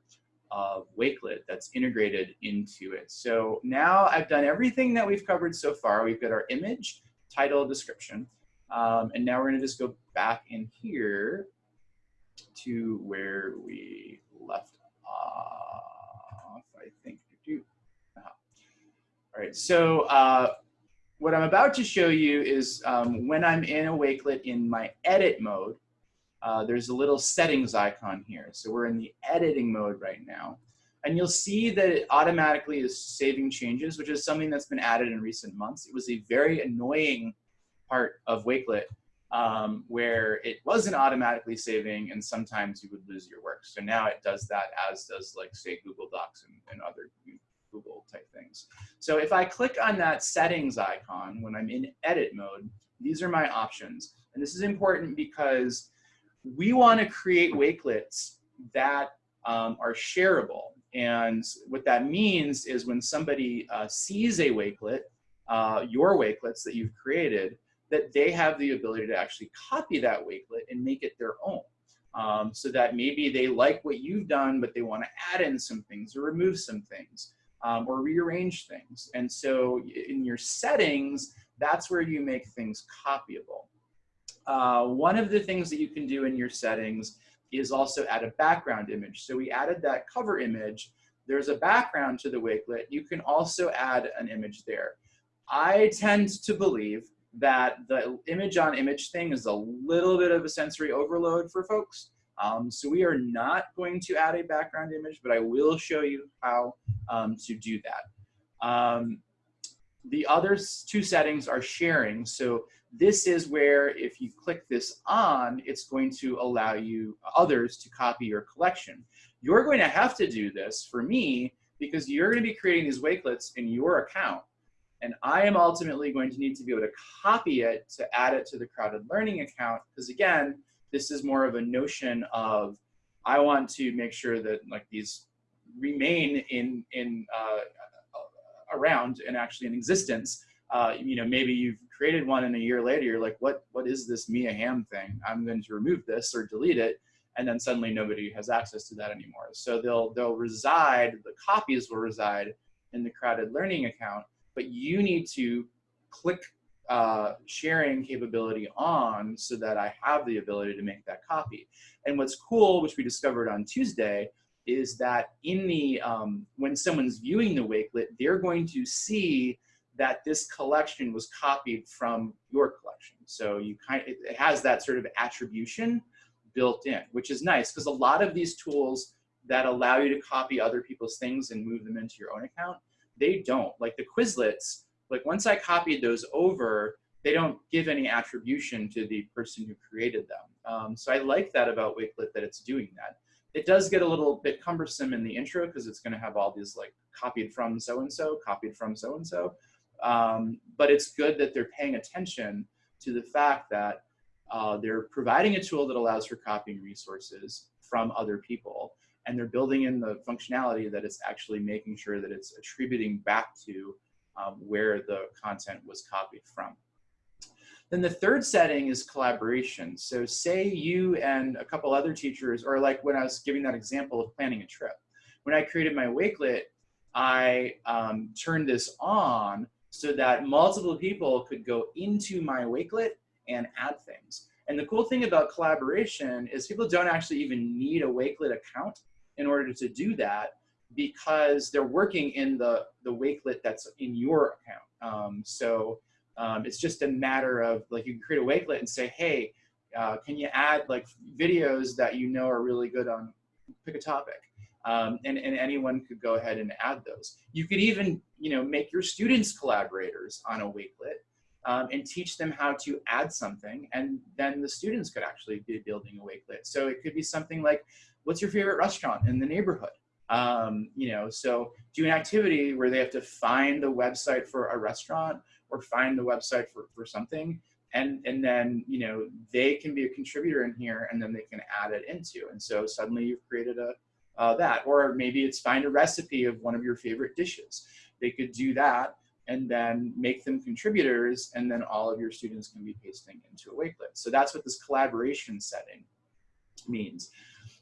of Wakelet that's integrated into it. So now I've done everything that we've covered so far. We've got our image, title, description. Um, and now we're gonna just go back in here to where we left off, I think. All right, so uh, what I'm about to show you is um, when I'm in a Wakelet in my edit mode, uh, there's a little settings icon here. So we're in the editing mode right now. And you'll see that it automatically is saving changes, which is something that's been added in recent months. It was a very annoying part of Wakelet um, where it wasn't automatically saving and sometimes you would lose your work. So now it does that as does like say Google Docs and, and other Google type things. So if I click on that settings icon when I'm in edit mode, these are my options. And this is important because we want to create wakelets that um, are shareable. And what that means is when somebody uh, sees a wakelet, uh, your wakelets that you've created, that they have the ability to actually copy that wakelet and make it their own. Um, so that maybe they like what you've done, but they want to add in some things or remove some things um, or rearrange things. And so in your settings, that's where you make things copyable. Uh, one of the things that you can do in your settings is also add a background image. So we added that cover image. There's a background to the wakelet. You can also add an image there. I tend to believe that the image on image thing is a little bit of a sensory overload for folks. Um, so we are not going to add a background image, but I will show you how um, to do that. Um, the other two settings are sharing. So this is where if you click this on, it's going to allow you others to copy your collection. You're going to have to do this for me because you're going to be creating these wakelets in your account. And I am ultimately going to need to be able to copy it to add it to the CrowdEd Learning account. Because again, this is more of a notion of, I want to make sure that like these remain in, in uh, around and actually in existence. Uh, you know, maybe you've created one and a year later, you're like, what, what is this Mia Hamm thing? I'm going to remove this or delete it. And then suddenly nobody has access to that anymore. So they'll, they'll reside, the copies will reside in the CrowdEd Learning account but you need to click uh, sharing capability on so that I have the ability to make that copy. And what's cool, which we discovered on Tuesday, is that in the, um, when someone's viewing the Wakelet, they're going to see that this collection was copied from your collection. So you kind of, it has that sort of attribution built in, which is nice because a lot of these tools that allow you to copy other people's things and move them into your own account, they don't. Like the Quizlets, like once I copied those over, they don't give any attribution to the person who created them. Um, so I like that about Wakelet that it's doing that. it does get a little bit cumbersome in the intro because it's going to have all these like copied from so-and-so, copied from so-and-so. Um, but it's good that they're paying attention to the fact that uh, they're providing a tool that allows for copying resources from other people. And they're building in the functionality that it's actually making sure that it's attributing back to um, where the content was copied from. Then the third setting is collaboration. So say you and a couple other teachers, or like when I was giving that example of planning a trip. When I created my Wakelet, I um, turned this on so that multiple people could go into my Wakelet and add things. And the cool thing about collaboration is people don't actually even need a Wakelet account in order to do that because they're working in the, the Wakelet that's in your account. Um, so um, it's just a matter of like you can create a Wakelet and say, hey, uh, can you add like videos that you know are really good on, pick a topic. Um, and, and anyone could go ahead and add those. You could even, you know, make your students collaborators on a Wakelet um, and teach them how to add something, and then the students could actually be building a Wakelet. So it could be something like, what's your favorite restaurant in the neighborhood? Um, you know, so do an activity where they have to find the website for a restaurant or find the website for, for something, and, and then, you know, they can be a contributor in here and then they can add it into. And so suddenly you've created a, uh, that. Or maybe it's find a recipe of one of your favorite dishes. They could do that and then make them contributors and then all of your students can be pasting into a Wakelet. So that's what this collaboration setting means.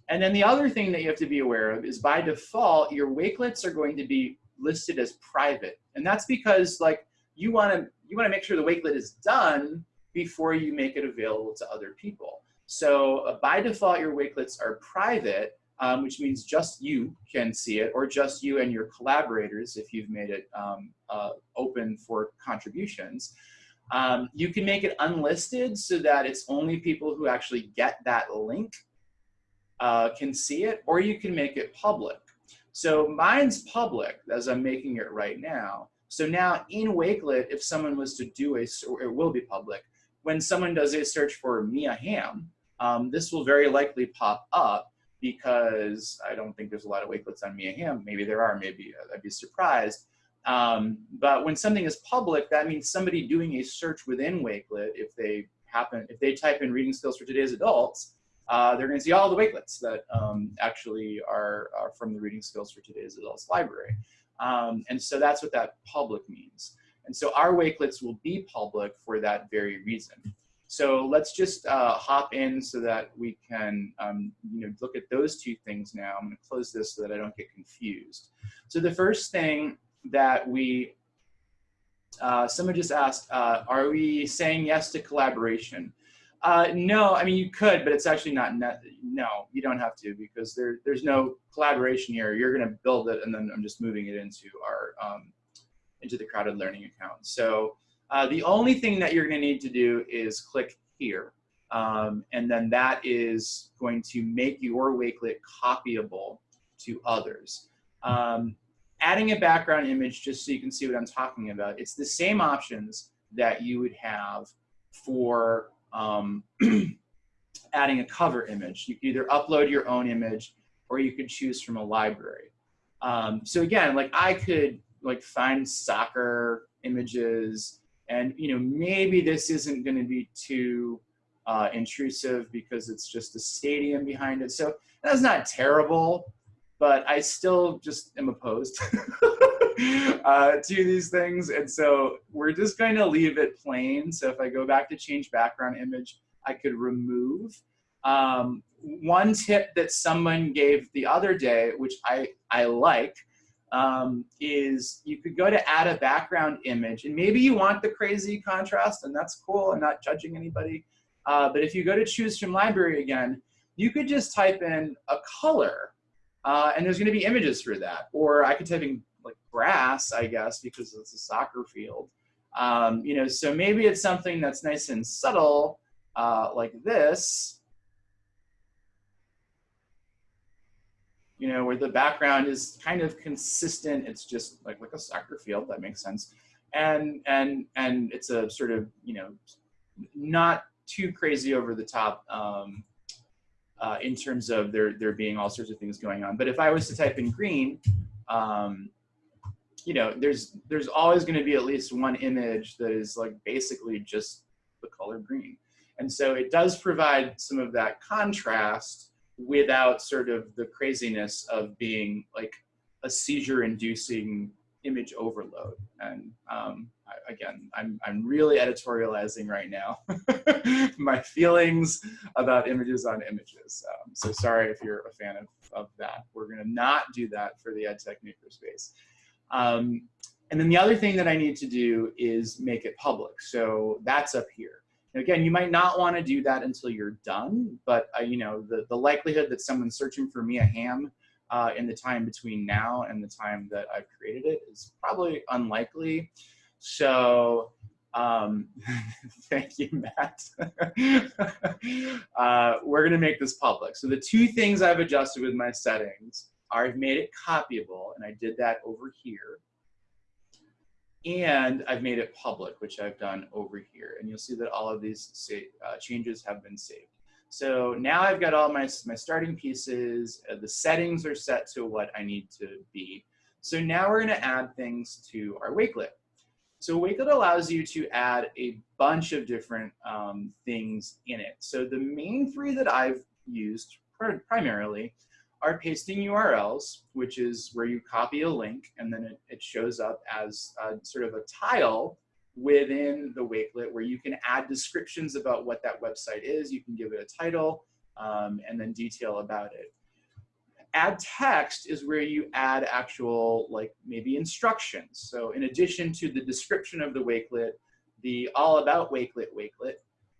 And then the other thing that you have to be aware of is by default, your Wakelets are going to be listed as private. And that's because like you wanna, you wanna make sure the Wakelet is done before you make it available to other people. So uh, by default, your Wakelets are private, um, which means just you can see it, or just you and your collaborators if you've made it um, uh, open for contributions. Um, you can make it unlisted so that it's only people who actually get that link uh, can see it, or you can make it public. So mine's public as I'm making it right now. So now in Wakelet, if someone was to do a, it will be public. When someone does a search for Mia Hamm, um, this will very likely pop up because I don't think there's a lot of Wakelets on Mia Hamm. Maybe there are, maybe uh, I'd be surprised. Um, but when something is public, that means somebody doing a search within Wakelet, if they happen, if they type in reading skills for today's adults, uh, they're gonna see all the Wakelets that um, actually are, are, from the reading skills for today's adults library. Um, and so that's what that public means. And so our Wakelets will be public for that very reason. So let's just uh, hop in so that we can um, you know, look at those two things now. I'm gonna close this so that I don't get confused. So the first thing that we, uh, someone just asked, uh, are we saying yes to collaboration? Uh, no, I mean, you could, but it's actually not, no, you don't have to because there, there's no collaboration here. You're gonna build it and then I'm just moving it into our, um, into the CrowdEd Learning account. So uh, the only thing that you're going to need to do is click here. Um, and then that is going to make your Wakelet copyable to others. Um, adding a background image, just so you can see what I'm talking about, it's the same options that you would have for um, (clears throat) adding a cover image. You can either upload your own image or you could choose from a library. Um, so again, like I could like find soccer images, and you know, maybe this isn't going to be too uh, intrusive because it's just a stadium behind it. So that's not terrible, but I still just am opposed (laughs) (laughs) uh, to these things. And so we're just going to leave it plain. So if I go back to change background image, I could remove. Um, one tip that someone gave the other day, which I, I like, um, is you could go to add a background image and maybe you want the crazy contrast and that's cool. I'm not judging anybody. Uh, but if you go to choose from library again, you could just type in a color uh, and there's gonna be images for that. Or I could type in grass, I guess, because it's a soccer field. Um, you know, so maybe it's something that's nice and subtle uh, like this, you know, where the background is kind of consistent. It's just like, like a soccer field, that makes sense. And, and, and it's a sort of, you know, not too crazy over the top um, uh, in terms of there, there being all sorts of things going on. But if I was to type in green, um, you know, there's, there's always gonna be at least one image that is like basically just the color green. And so it does provide some of that contrast without sort of the craziness of being like a seizure inducing image overload. And um, I, again, I'm, I'm really editorializing right now (laughs) my feelings about images on images. Um, so sorry if you're a fan of, of that. We're gonna not do that for the EdTech Makerspace. Um, and then the other thing that I need to do is make it public. So that's up here. again, you might not want to do that until you're done, but uh, you know the, the likelihood that someone's searching for Mia Hamm uh, in the time between now and the time that I've created it is probably unlikely. So um, (laughs) thank you, Matt. (laughs) uh, we're gonna make this public. So the two things I've adjusted with my settings I've made it copyable, and I did that over here. And I've made it public, which I've done over here. And you'll see that all of these uh, changes have been saved. So now I've got all my, my starting pieces. Uh, the settings are set to what I need to be. So now we're gonna add things to our Wakelet. So Wakelet allows you to add a bunch of different um, things in it. So the main three that I've used primarily are pasting URLs, which is where you copy a link and then it, it shows up as a, sort of a tile within the Wakelet where you can add descriptions about what that website is. You can give it a title um, and then detail about it. Add text is where you add actual, like maybe instructions. So in addition to the description of the Wakelet, the all about Wakelet Wakelet,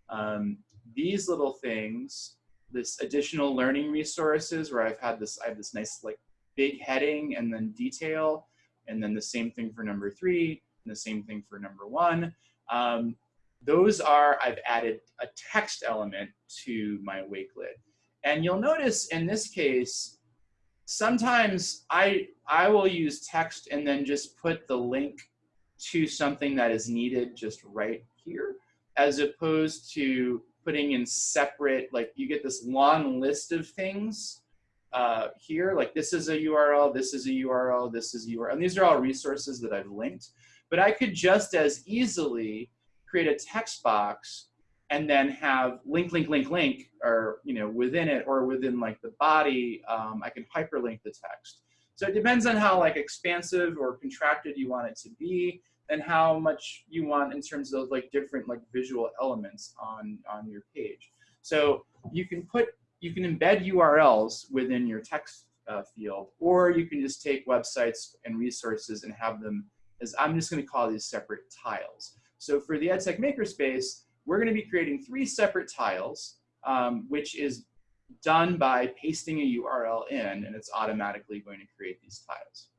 um, these little things, this additional learning resources where I've had this, I have this nice like big heading and then detail, and then the same thing for number three, and the same thing for number one. Um, those are, I've added a text element to my Wakelet. And you'll notice in this case, sometimes I, I will use text and then just put the link to something that is needed just right here, as opposed to putting in separate, like you get this long list of things uh, here, like this is a URL, this is a URL, this is a URL, and these are all resources that I've linked. But I could just as easily create a text box and then have link, link, link, link, or you know, within it or within like the body, um, I can hyperlink the text. So it depends on how like expansive or contracted you want it to be and how much you want in terms of like different like visual elements on, on your page. So you can put, you can embed URLs within your text uh, field, or you can just take websites and resources and have them as I'm just gonna call these separate tiles. So for the EdTech Makerspace, we're gonna be creating three separate tiles, um, which is done by pasting a URL in, and it's automatically going to create these tiles.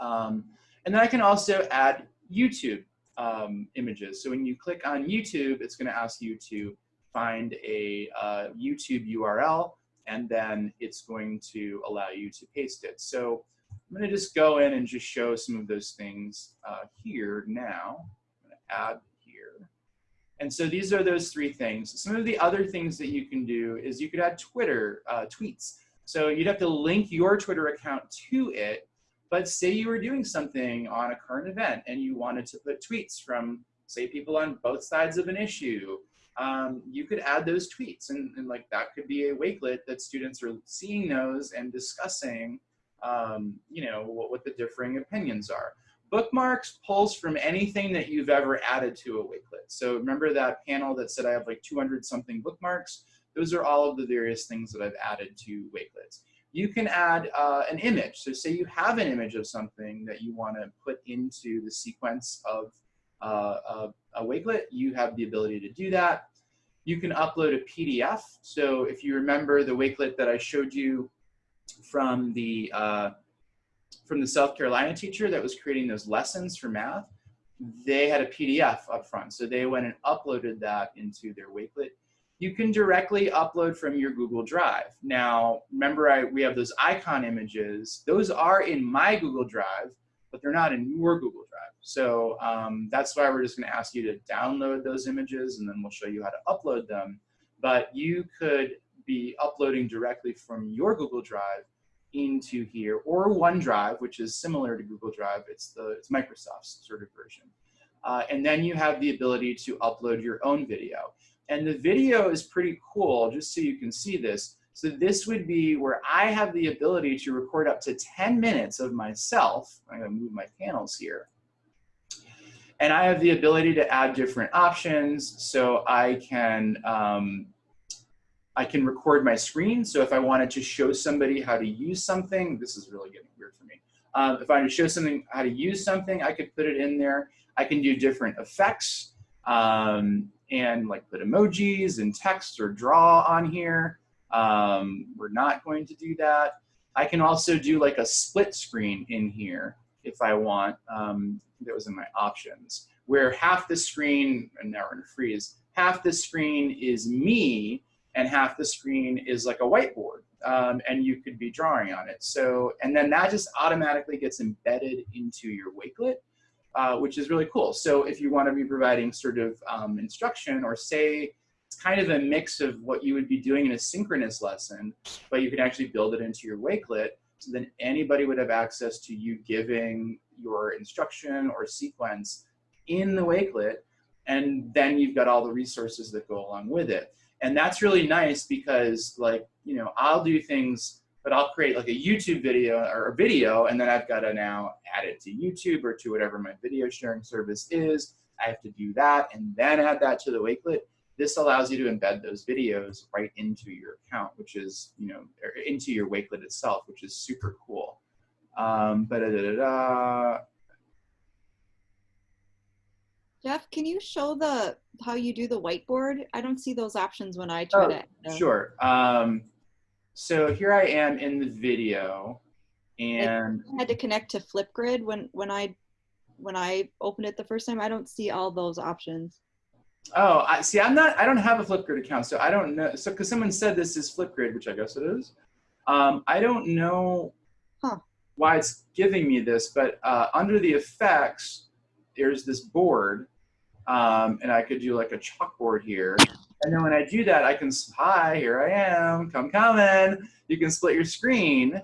Um, and then I can also add YouTube um, images. So when you click on YouTube, it's gonna ask you to find a uh, YouTube URL, and then it's going to allow you to paste it. So I'm going to just go in and just show some of those things uh, here now. I'm going to add here. And so these are those three things. Some of the other things that you can do is you could add Twitter uh, tweets. So you'd have to link your Twitter account to it. But say you were doing something on a current event and you wanted to put tweets from, say, people on both sides of an issue, um, you could add those tweets. And, and like that could be a wakelet that students are seeing those and discussing um, you know, what, what the differing opinions are. Bookmarks pulls from anything that you've ever added to a Wakelet. So remember that panel that said I have like 200 something bookmarks? Those are all of the various things that I've added to Wakelets. You can add uh, an image. So say you have an image of something that you want to put into the sequence of uh, a, a Wakelet, you have the ability to do that. You can upload a PDF. So if you remember the Wakelet that I showed you from the uh, from the South Carolina teacher that was creating those lessons for math, they had a PDF up front. So they went and uploaded that into their Wakelet. You can directly upload from your Google Drive. Now, remember I, we have those icon images. Those are in my Google Drive, but they're not in your Google Drive. So um, that's why we're just gonna ask you to download those images and then we'll show you how to upload them. But you could be uploading directly from your Google Drive into here, or OneDrive, which is similar to Google Drive. It's the it's Microsoft's sort of version. Uh, and then you have the ability to upload your own video. And the video is pretty cool, just so you can see this. So this would be where I have the ability to record up to 10 minutes of myself. I'm gonna move my panels here. And I have the ability to add different options. So I can, um, I can record my screen. So if I wanted to show somebody how to use something, this is really getting weird for me. Um, if I wanted to show something how to use something, I could put it in there. I can do different effects um, and like put emojis and text or draw on here. Um, we're not going to do that. I can also do like a split screen in here if I want. Um, that was in my options, where half the screen, and now we're gonna freeze, half the screen is me and half the screen is like a whiteboard. Um, and you could be drawing on it. So, and then that just automatically gets embedded into your Wakelet, uh, which is really cool. So if you want to be providing sort of um, instruction or say it's kind of a mix of what you would be doing in a synchronous lesson, but you can actually build it into your Wakelet so then anybody would have access to you giving your instruction or sequence in the Wakelet, and then you've got all the resources that go along with it. And that's really nice because like, you know, I'll do things, but I'll create like a YouTube video or a video, and then I've got to now add it to YouTube or to whatever my video sharing service is. I have to do that and then add that to the Wakelet. This allows you to embed those videos right into your account, which is, you know, into your Wakelet itself, which is super cool. Um, -da -da -da Jeff, can you show the how you do the whiteboard? I don't see those options when I try oh, to. Sure. Um, so here I am in the video, and I had to connect to Flipgrid when when I when I opened it the first time. I don't see all those options. Oh, I see. I'm not. I don't have a Flipgrid account, so I don't know. So, because someone said this is Flipgrid, which I guess it is. Um, I don't know huh. why it's giving me this, but uh, under the effects, there's this board, um, and I could do like a chalkboard here. And then when I do that, I can, hi, here I am, come coming. You can split your screen.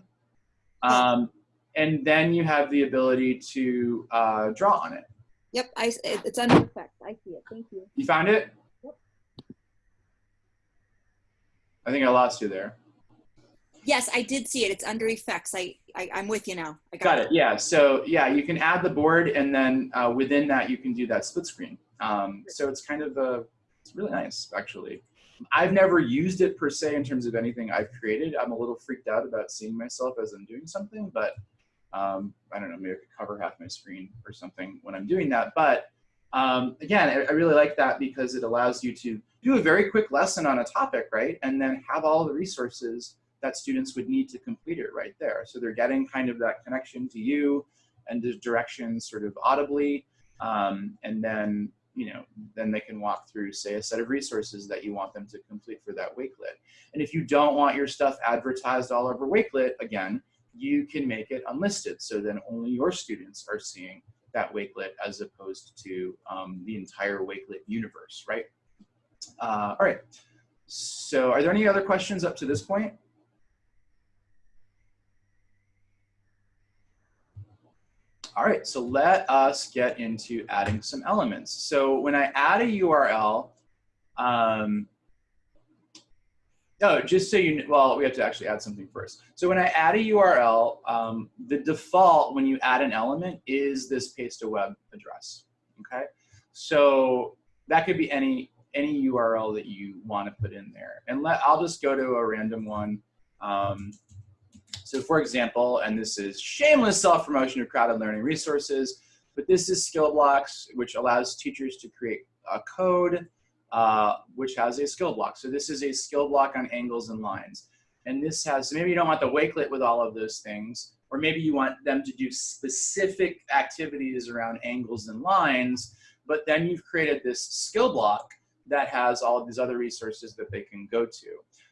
Um, and then you have the ability to uh, draw on it. Yep, I, it's under effects. I see it. Thank you. You found it? Yep. I think I lost you there. Yes, I did see it. It's under effects. I, I am with you now. I got, got it. it. Yeah. So yeah, you can add the board, and then uh, within that, you can do that split screen. Um, so it's kind of a, it's really nice actually. I've never used it per se in terms of anything I've created. I'm a little freaked out about seeing myself as I'm doing something, but um, I don't know, maybe I could cover half my screen or something when I'm doing that. But um, again, I, I, really like that because it allows you to do a very quick lesson on a topic, right? And then have all the resources that students would need to complete it right there. So they're getting kind of that connection to you and the directions sort of audibly. Um, and then, you know, then they can walk through, say, a set of resources that you want them to complete for that Wakelet. And if you don't want your stuff advertised all over Wakelet, again, you can make it unlisted. So then only your students are seeing that Wakelet as opposed to um, the entire Wakelet universe, right? Uh, all right. So are there any other questions up to this point? All right, so let us get into adding some elements. So when I add a URL, um, no, just so you, know, well, we have to actually add something first. So when I add a URL, um, the default when you add an element is this paste a web address, okay? So that could be any, any URL that you want to put in there. And let, I'll just go to a random one. Um, so for example, and this is shameless self-promotion of CrowdEd Learning resources, but this is Skillblocks, which allows teachers to create a code uh, which has a skill block. So this is a skill block on angles and lines. And this has, maybe you don't want the Wakelet with all of those things, or maybe you want them to do specific activities around angles and lines, but then you've created this skill block that has all of these other resources that they can go to.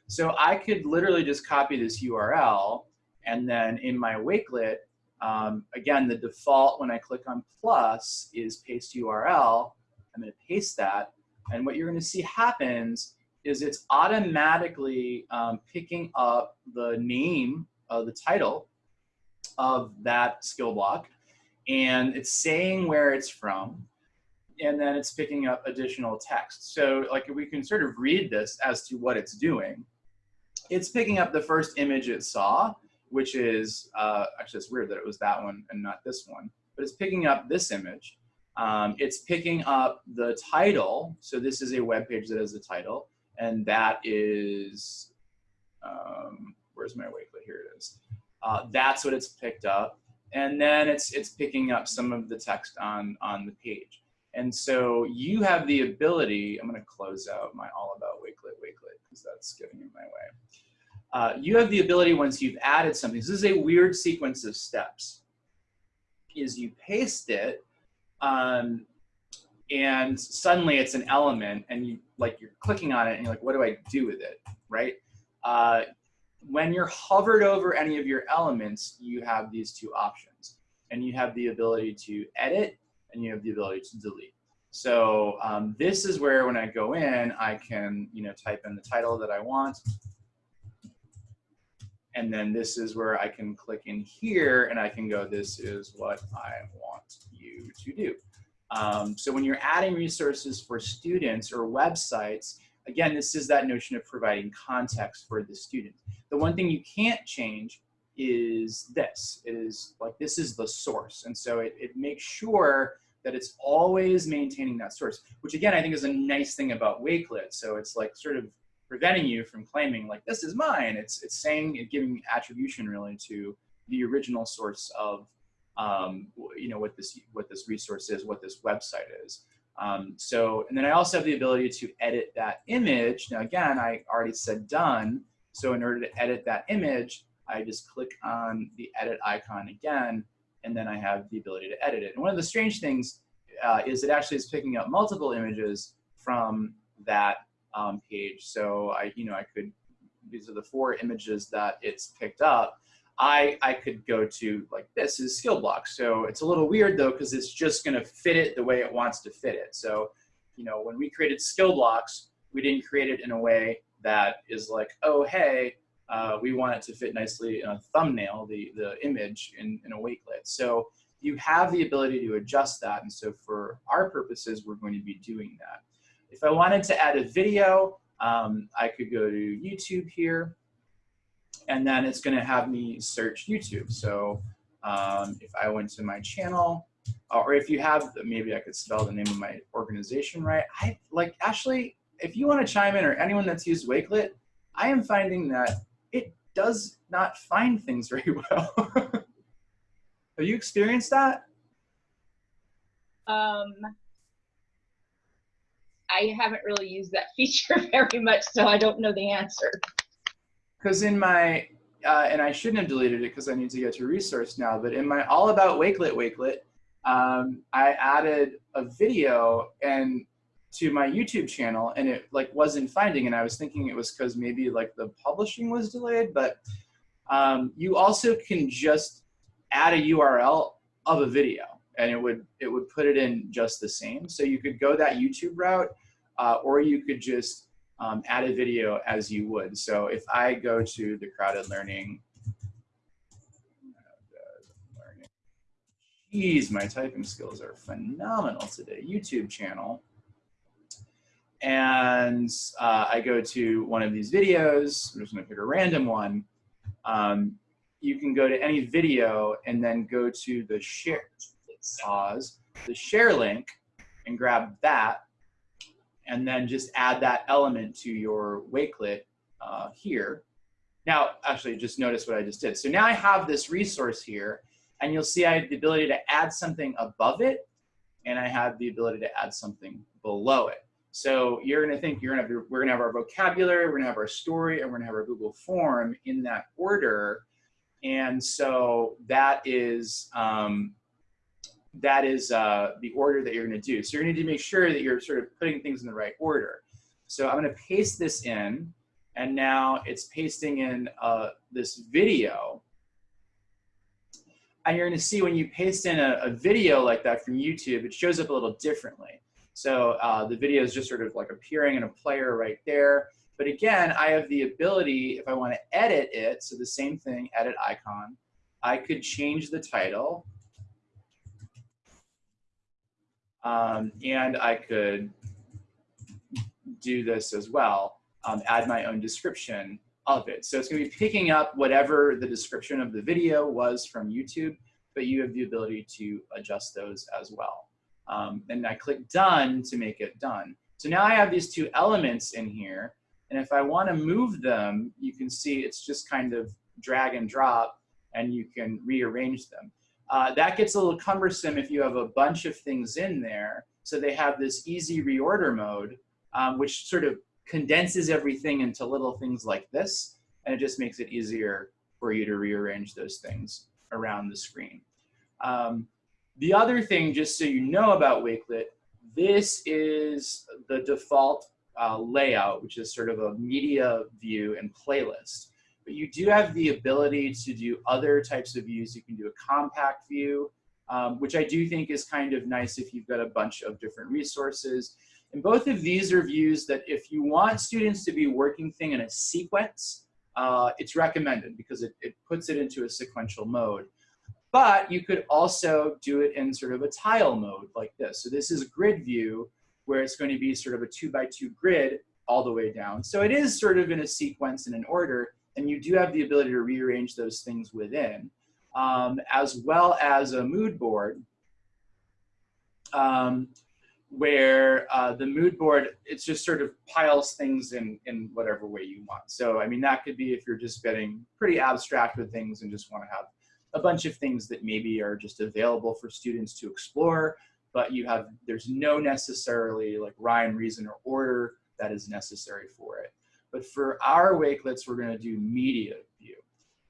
So I could literally just copy this URL and then in my Wakelet, um, again, the default when I click on plus is paste URL. I'm gonna paste that. And what you're gonna see happens is it's automatically um, picking up the name of the title of that skill block and it's saying where it's from and then it's picking up additional text. So like we can sort of read this as to what it's doing. It's picking up the first image it saw, which is, uh, actually it's weird that it was that one and not this one, but it's picking up this image. Um, it's picking up the title. So this is a web page that has a title and that is, um, where's my wakelet? Here it is. Uh, that's what it's picked up. And then it's, it's picking up some of the text on, on the page. And so you have the ability, I'm gonna close out my all about wakelet wakelet because that's getting in my way. Uh, you have the ability once you've added something, this is a weird sequence of steps, is you paste it um, and suddenly it's an element and you like you're clicking on it and you're like, what do I do with it, right? Uh, when you're hovered over any of your elements, you have these two options and you have the ability to edit and you have the ability to delete. So um, this is where when I go in, I can you know type in the title that I want. And then this is where I can click in here and I can go, this is what I want you to do. Um, so when you're adding resources for students or websites, again, this is that notion of providing context for the student. The one thing you can't change is this, is like this is the source. And so it, it makes sure that it's always maintaining that source, which again, I think is a nice thing about Wakelet. So it's like sort of preventing you from claiming like, this is mine. It's, it's saying, it giving attribution really to the original source of, um, you know, what this, what this resource is, what this website is. Um, so, and then I also have the ability to edit that image. Now again, I already said done. So in order to edit that image, I just click on the edit icon again, and then I have the ability to edit it. And one of the strange things uh, is it actually is picking up multiple images from that um, page. So I, you know, I could, these are the four images that it's picked up. I, I could go to like this is skill block. So it's a little weird though, because it's just gonna fit it the way it wants to fit it. So, you know, when we created skill blocks, we didn't create it in a way that is like, oh, hey, uh, we want it to fit nicely in a thumbnail, the, the image in, in a wakelet. So you have the ability to adjust that. And so for our purposes, we're going to be doing that. If I wanted to add a video, um, I could go to YouTube here, and then it's gonna have me search YouTube. So um, if I went to my channel, or if you have, maybe I could spell the name of my organization right. I like, Ashley, if you wanna chime in or anyone that's used Wakelet, I am finding that it does not find things (laughs) very well. (laughs) Have you experienced that? Um, I haven't really used that (laughs) feature very much, so I don't know the answer. Because in my, uh, and I shouldn't have deleted it because I need to get to resource now, but in my all about Wakelet Wakelet, um, I added a video and to my YouTube channel and it like wasn't finding and I was thinking it was because maybe like the publishing was delayed, but um, you also can just add a URL of a video and it would it would put it in just the same. So you could go that YouTube route uh, or you could just um, add a video as you would. So if I go to the CrowdEd Learning, geez, my typing skills are phenomenal today, YouTube channel, and uh, I go to one of these videos, I'm just gonna pick a random one, um, you can go to any video and then go to the share, pause, the share link and grab that and then just add that element to your Wakelet uh, here. Now, actually, just notice what I just did. So now I have this resource here, and you'll see I have the ability to add something above it, and I have the ability to add something below it. So you're gonna think you're gonna have, we're gonna have our vocabulary, we're gonna have our story, and we're gonna have our Google form in that order. And so that is, um, that is uh, the order that you're going to do. So you're going to need to make sure that you're sort of putting things in the right order. So I'm going to paste this in, and now it's pasting in uh, this video. And you're going to see when you paste in a, a, video like that from YouTube, it shows up a little differently. So uh, the video is just sort of like appearing in a player right there. But again, I have the ability, if I want to edit it, so the same thing, edit icon, I could change the title. Um, and I could do this as well, um, add my own description of it. So it's going to be picking up whatever the description of the video was from YouTube, but you have the ability to adjust those as well. Um, and I click done to make it done. So now I have these two elements in here. And if I want to move them, you can see it's just kind of drag and drop and you can rearrange them. Uh, that gets a little cumbersome if you have a bunch of things in there. So they have this easy reorder mode, um, which sort of condenses everything into little things like this. And it just makes it easier for you to rearrange those things around the screen. Um, the other thing, just so you know about Wakelet, this is the default uh, layout, which is sort of a media view and playlist. But you do have the ability to do other types of views. You can do a compact view, um, which I do think is kind of nice if you've got a bunch of different resources. And both of these are views that if you want students to be working thing in a sequence, uh, it's recommended because it, it puts it into a sequential mode. But you could also do it in sort of a tile mode like this. So this is a grid view where it's going to be sort of a two by two grid all the way down. So it is sort of in a sequence and an order, and you do have the ability to rearrange those things within, um, as well as a mood board, um, where uh, the mood board, it's just sort of piles things in, in whatever way you want. So, I mean, that could be if you're just getting pretty abstract with things and just want to have a bunch of things that maybe are just available for students to explore, but you have, there's no necessarily like rhyme, reason, or order that is necessary for it. But for our wakelets, we're gonna do media view.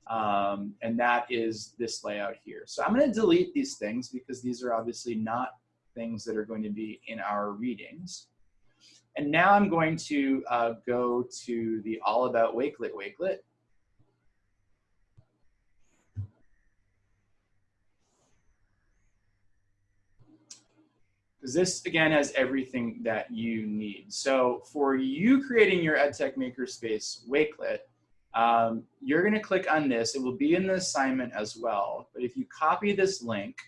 Um, and that is this layout here. So I'm gonna delete these things because these are obviously not things that are going to be in our readings. And now I'm going to uh, go to the All About Wakelet Wakelet. Because this again has everything that you need. So for you creating your EdTech Makerspace Wakelet, um, you're gonna click on this. It will be in the assignment as well. But if you copy this link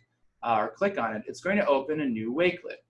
uh, or click on it, it's going to open a new Wakelet.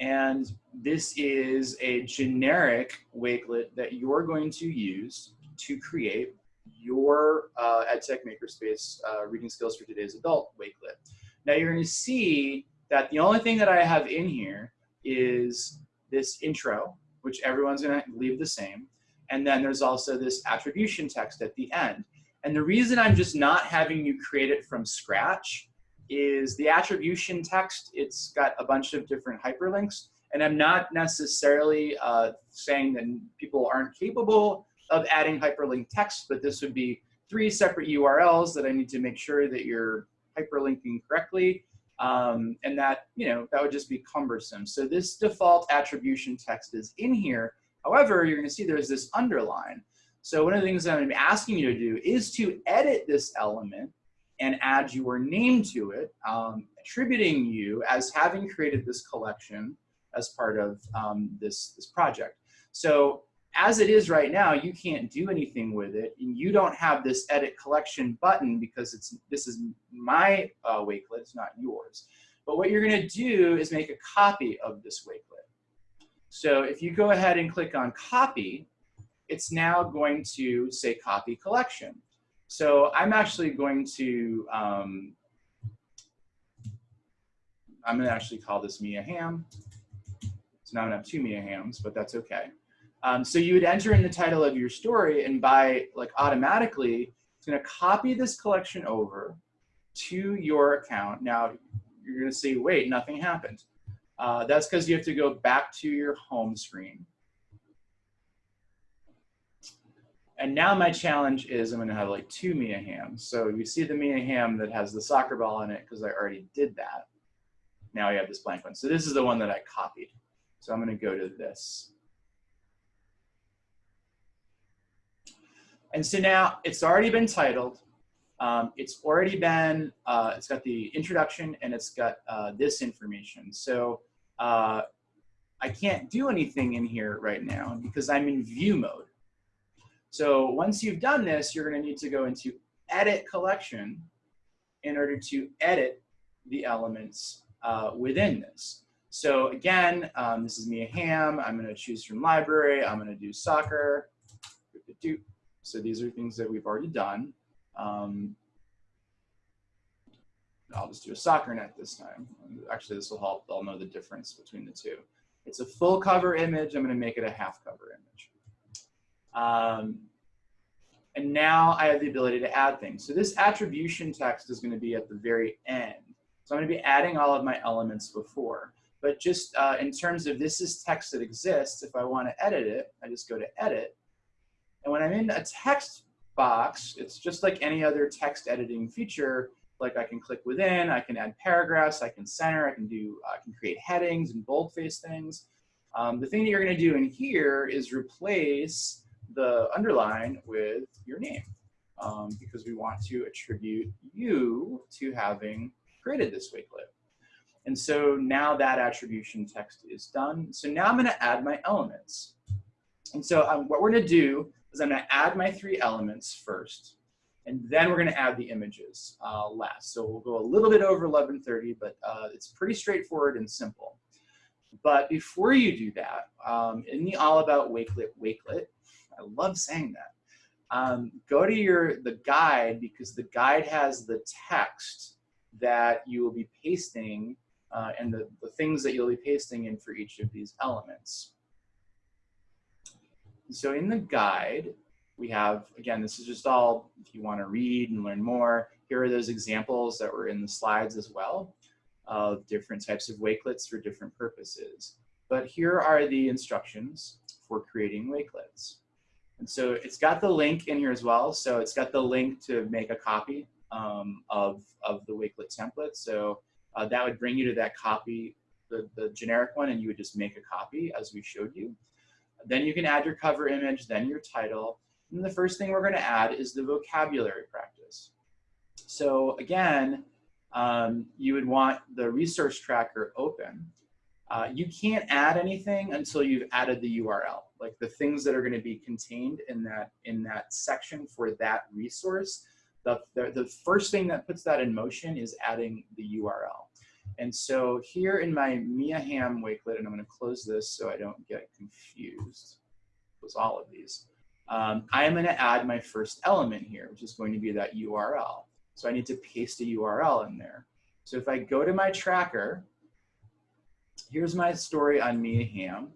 And this is a generic Wakelet that you're going to use to create your uh, EdTech Makerspace uh, Reading Skills for Today's Adult Wakelet. Now you're going to see that the only thing that I have in here is this intro, which everyone's going to leave the same. And then there's also this attribution text at the end. And the reason I'm just not having you create it from scratch is the attribution text, it's got a bunch of different hyperlinks. And I'm not necessarily uh, saying that people aren't capable of adding hyperlink text, but this would be three separate URLs that I need to make sure that you're hyperlinking correctly. Um, and that, you know, that would just be cumbersome. So this default attribution text is in here. However, you're gonna see there's this underline. So one of the things I'm asking you to do is to edit this element and add your name to it, um, attributing you as having created this collection as part of um, this, this project. So as it is right now, you can't do anything with it. And you don't have this edit collection button because it's this is my uh, wakelet, it's not yours. But what you're gonna do is make a copy of this wakelet. So if you go ahead and click on copy, it's now going to say copy collection. So I'm actually going to, um, I'm gonna actually call this Mia Hamm. So now I'm gonna have two Mia Hamms, but that's okay. Um, so you would enter in the title of your story and by like automatically, it's gonna copy this collection over to your account. Now you're gonna say, wait, nothing happened. Uh, that's because you have to go back to your home screen. And now my challenge is I'm gonna have like two Mia Hamms. So you see the Mia Hamm that has the soccer ball in it because I already did that. Now I have this blank one. So this is the one that I copied. So I'm gonna go to this. And so now it's already been titled. Um, it's already been, uh, it's got the introduction and it's got uh, this information. So uh, I can't do anything in here right now because I'm in view mode. So once you've done this, you're going to need to go into edit collection in order to edit the elements uh, within this. So again, um, this is Mia Hamm. I'm going to choose from library. I'm going to do soccer. So these are things that we've already done. Um, I'll just do a soccer net this time. Actually, this will help. They'll know the difference between the two. It's a full cover image. I'm going to make it a half cover image. Um, and now I have the ability to add things. So this attribution text is going to be at the very end. So I'm going to be adding all of my elements before. But just uh, in terms of this is text that exists, if I want to edit it, I just go to edit. And when I'm in a text box, it's just like any other text editing feature. Like I can click within, I can add paragraphs, I can center, I can do, I can create headings and boldface things. Um, the thing that you're going to do in here is replace the underline with your name um, because we want to attribute you to having created this wakelet. And so now that attribution text is done. So now I'm going to add my elements. And so um, what we're going to do is I'm to add my three elements first, and then we're going to add the images uh, last. So we'll go a little bit over 1130, but uh, it's pretty straightforward and simple. But before you do that, um, in the All About Wakelet Wakelet, I love saying that, um, go to your the guide because the guide has the text that you will be pasting uh, and the, the things that you'll be pasting in for each of these elements. So in the guide, we have, again, this is just all, if you want to read and learn more, here are those examples that were in the slides as well of different types of wakelets for different purposes. But here are the instructions for creating wakelets. And so it's got the link in here as well. So it's got the link to make a copy um, of, of the wakelet template. So uh, that would bring you to that copy, the, the generic one, and you would just make a copy as we showed you. Then you can add your cover image, then your title. And the first thing we're going to add is the vocabulary practice. So again, um, you would want the resource tracker open. Uh, you can't add anything until you've added the URL, like the things that are going to be contained in that in that section for that resource. The, the, the first thing that puts that in motion is adding the URL. And so here in my Mia Hamm wakelet, and I'm going to close this so I don't get confused, with all of these. Um, I am going to add my first element here, which is going to be that URL. So I need to paste a URL in there. So if I go to my tracker, here's my story on Mia Hamm.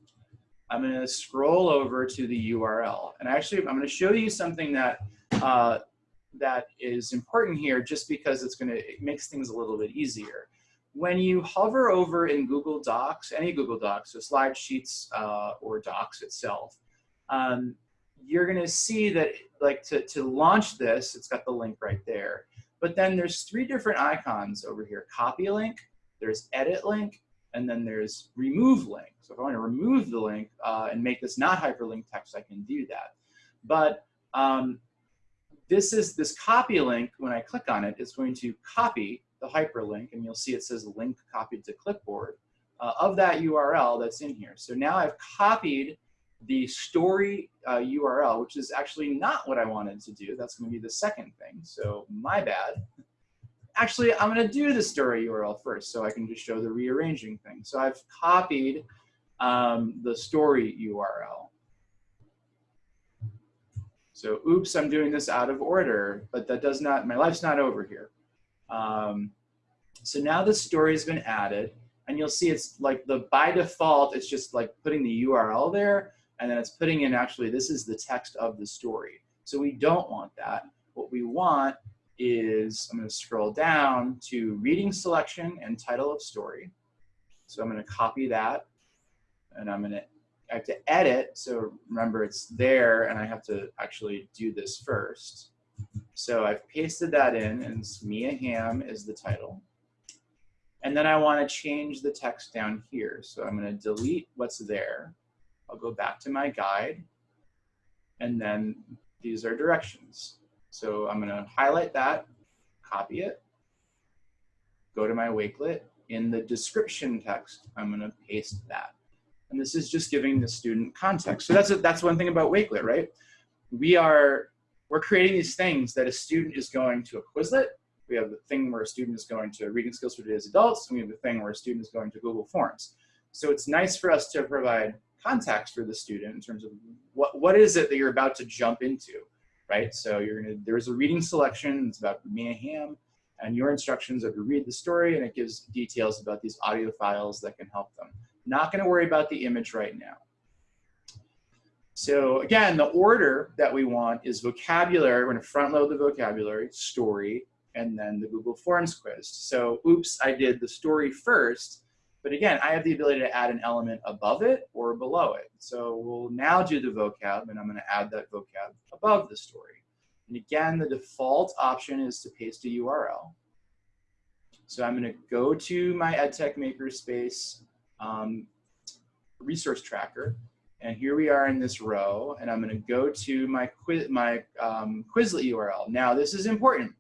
I'm going to scroll over to the URL. And actually, I'm going to show you something that uh, that is important here just because it's going to, it makes things a little bit easier when you hover over in Google Docs, any Google Docs, so slide sheets uh, or Docs itself, um, you're gonna see that like to, to launch this, it's got the link right there. But then there's three different icons over here, copy link, there's edit link, and then there's remove link. So if I wanna remove the link uh, and make this not hyperlink text, I can do that. But um, this is this copy link, when I click on it, it's going to copy the hyperlink, and you'll see it says link copied to clipboard, uh, of that URL that's in here. So now I've copied the story uh, URL, which is actually not what I wanted to do. That's going to be the second thing. So my bad. Actually, I'm going to do the story URL first so I can just show the rearranging thing. So I've copied um, the story URL. So oops, I'm doing this out of order, but that does not, my life's not over here. Um, so now the story has been added and you'll see it's like the by default, it's just like putting the URL there and then it's putting in actually, this is the text of the story. So we don't want that. What we want is, I'm gonna scroll down to reading selection and title of story. So I'm gonna copy that and I'm gonna, I have to edit. So remember it's there and I have to actually do this first. So I've pasted that in and Mia Hamm is the title. And then I want to change the text down here. So I'm going to delete what's there. I'll go back to my guide. And then these are directions. So I'm going to highlight that, copy it, go to my wakelet. In the description text, I'm going to paste that. And this is just giving the student context. So that's, a, that's one thing about Wakelet, right? We are, we're creating these things that a student is going to a Quizlet. We have the thing where a student is going to Reading Skills for Today's Adults, and we have the thing where a student is going to Google Forms. So it's nice for us to provide context for the student in terms of what, what is it that you're about to jump into, right? So you're gonna, there's a reading selection, it's about Mia Hamm, and your instructions are to read the story and it gives details about these audio files that can help them. Not gonna worry about the image right now. So again, the order that we want is vocabulary, we're gonna front load the vocabulary, story, and then the Google Forms quiz. So oops, I did the story first, but again, I have the ability to add an element above it or below it. So we'll now do the vocab and I'm gonna add that vocab above the story. And again, the default option is to paste a URL. So I'm gonna go to my EdTech Makerspace um, resource tracker. And here we are in this row, and I'm gonna go to my, quiz, my um, Quizlet URL. Now this is important.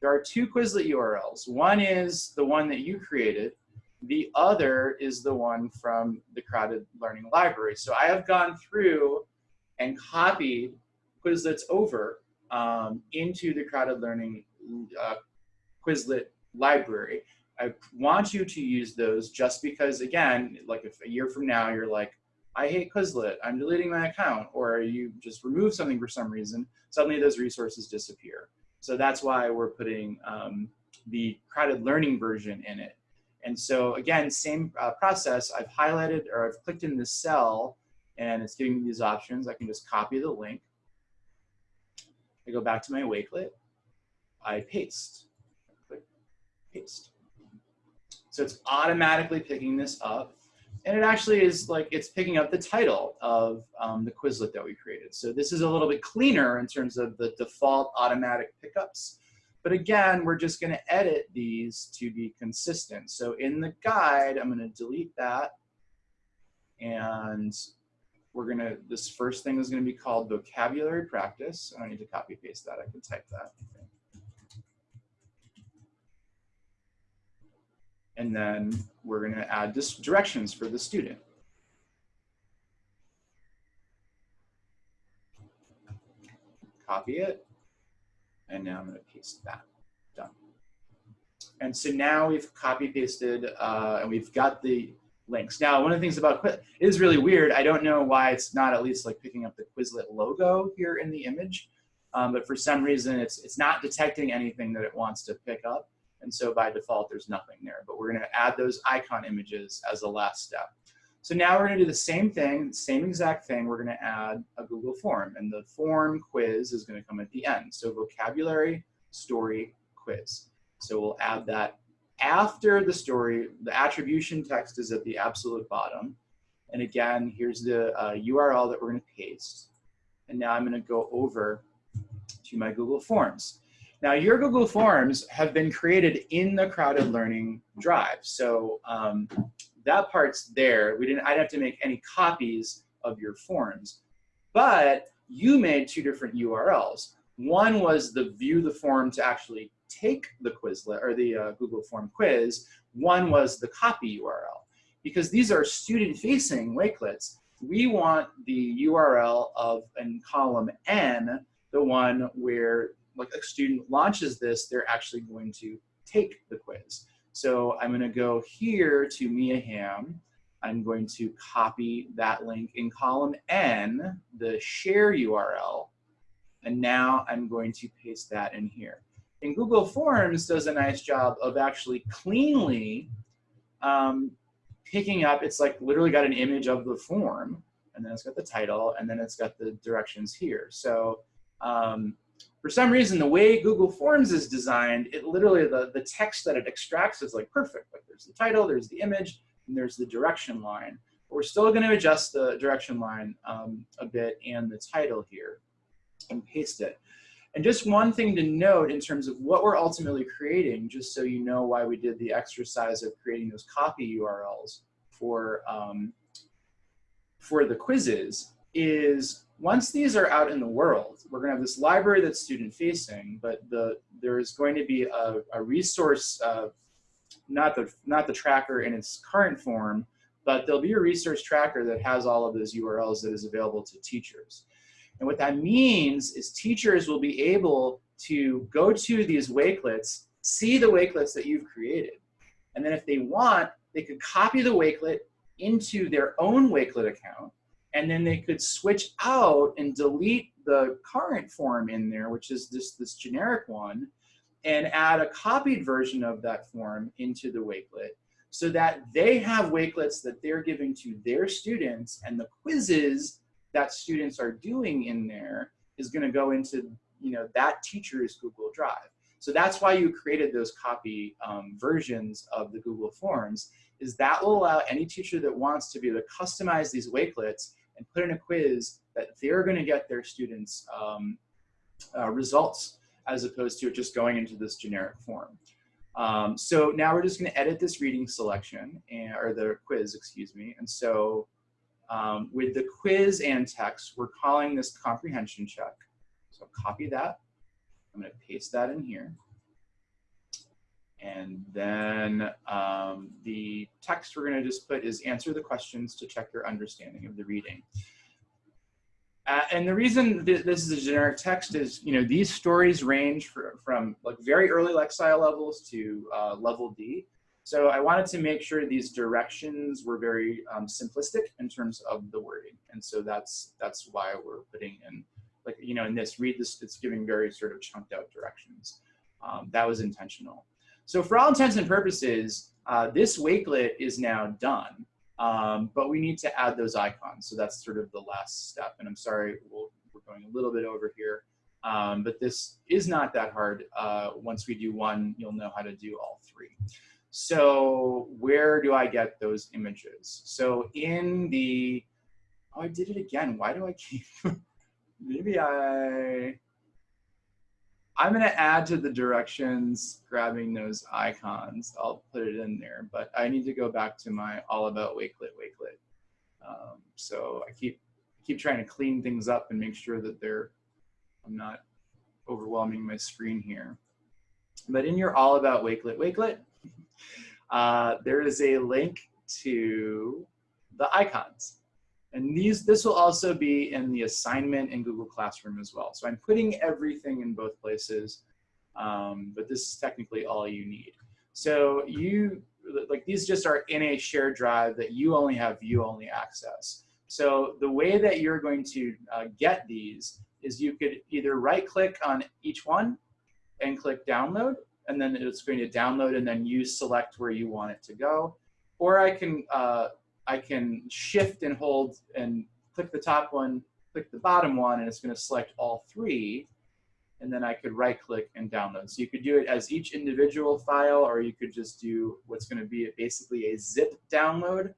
There are two Quizlet URLs. One is the one that you created. The other is the one from the CrowdEd Learning Library. So I have gone through and copied Quizlets over um, into the CrowdEd Learning uh, Quizlet library. I want you to use those just because, again, like if a year from now you're like, I hate Quizlet, I'm deleting my account, or you just remove something for some reason, suddenly those resources disappear. So that's why we're putting um, the CrowdEd Learning version in it. And so again, same uh, process, I've highlighted or I've clicked in this cell and it's giving me these options. I can just copy the link. I go back to my Wakelet, I paste, click paste. So it's automatically picking this up. And it actually is like, it's picking up the title of um, the Quizlet that we created. So this is a little bit cleaner in terms of the default automatic pickups. But again, we're just gonna edit these to be consistent. So in the guide, I'm gonna delete that. And we're gonna, this first thing is gonna be called vocabulary practice. I don't need to copy paste that, I can type that. And then we're gonna add this directions for the student. Copy it, and now I'm gonna paste that, done. And so now we've copy pasted uh, and we've got the links. Now, one of the things about Quizlet, is really weird. I don't know why it's not at least like picking up the Quizlet logo here in the image, um, but for some reason it's, it's not detecting anything that it wants to pick up. And so by default, there's nothing there, but we're gonna add those icon images as the last step. So now we're gonna do the same thing, same exact thing. We're gonna add a Google form and the form quiz is gonna come at the end. So vocabulary, story, quiz. So we'll add that after the story. The attribution text is at the absolute bottom. And again, here's the uh, URL that we're gonna paste. And now I'm gonna go over to my Google Forms. Now your Google Forms have been created in the CrowdEd Learning drive. So um, that part's there. We didn't, I'd have to make any copies of your forms, but you made two different URLs. One was the view the form to actually take the Quizlet or the uh, Google Form quiz. One was the copy URL. Because these are student facing Wakelets, we want the URL of in column N, the one where like a student launches this, they're actually going to take the quiz. So I'm going to go here to Mia Hamm. I'm going to copy that link in column N, the share URL, and now I'm going to paste that in here. And Google Forms does a nice job of actually cleanly um, picking up, it's like literally got an image of the form, and then it's got the title, and then it's got the directions here. So um, for some reason, the way Google Forms is designed, it literally, the, the text that it extracts is like perfect. Like there's the title, there's the image, and there's the direction line. But we're still gonna adjust the direction line um, a bit and the title here and paste it. And just one thing to note in terms of what we're ultimately creating, just so you know why we did the exercise of creating those copy URLs for, um, for the quizzes, is once these are out in the world, we're going to have this library that's student facing, but the there's going to be a, a resource, uh, not the not the tracker in its current form, but there'll be a resource tracker that has all of those URLs that is available to teachers. And what that means is teachers will be able to go to these Wakelets, see the Wakelets that you've created. And then if they want, they could copy the Wakelet into their own Wakelet account, and then they could switch out and delete the current form in there, which is this, this generic one, and add a copied version of that form into the Wakelet so that they have Wakelets that they're giving to their students and the quizzes that students are doing in there is gonna go into you know, that teacher's Google Drive. So that's why you created those copy um, versions of the Google Forms, is that will allow any teacher that wants to be able to customize these Wakelets and put in a quiz that they're gonna get their students um, uh, results as opposed to just going into this generic form. Um, so now we're just gonna edit this reading selection, and, or the quiz, excuse me. And so um, with the quiz and text, we're calling this comprehension check. So copy that. I'm gonna paste that in here. And then um, the text we're gonna just put is answer the questions to check your understanding of the reading. Uh, and the reason th this is a generic text is, you know, these stories range for, from like very early Lexile levels to uh, level D. So I wanted to make sure these directions were very um, simplistic in terms of the wording. And so that's, that's why we're putting in, like, you know, in this, read this, it's giving very sort of chunked out directions. Um, that was intentional. So for all intents and purposes, uh, this wakelet is now done, um, but we need to add those icons. So that's sort of the last step. And I'm sorry, we we are going a little bit over here. Um, but this is not that hard. Uh, once we do one, you'll know how to do all three. So where do I get those images? So in the, oh, I did it again. Why do I keep, (laughs) maybe I, I'm gonna add to the directions, grabbing those icons. I'll put it in there, but I need to go back to my all about Wakelet Wakelet. Um, so I keep keep trying to clean things up and make sure that they're, I'm not overwhelming my screen here. But in your all about Wakelet Wakelet, (laughs) uh, there is a link to the icons. And these, this will also be in the assignment in Google Classroom as well. So I'm putting everything in both places, um, but this is technically all you need. So you, like these just are in a shared drive that you only have view only access. So the way that you're going to uh, get these is you could either right click on each one and click download, and then it's going to download and then you select where you want it to go. Or I can, uh, I can shift and hold and click the top one, click the bottom one, and it's going to select all three. And then I could right click and download. So you could do it as each individual file, or you could just do what's going to be basically a zip download.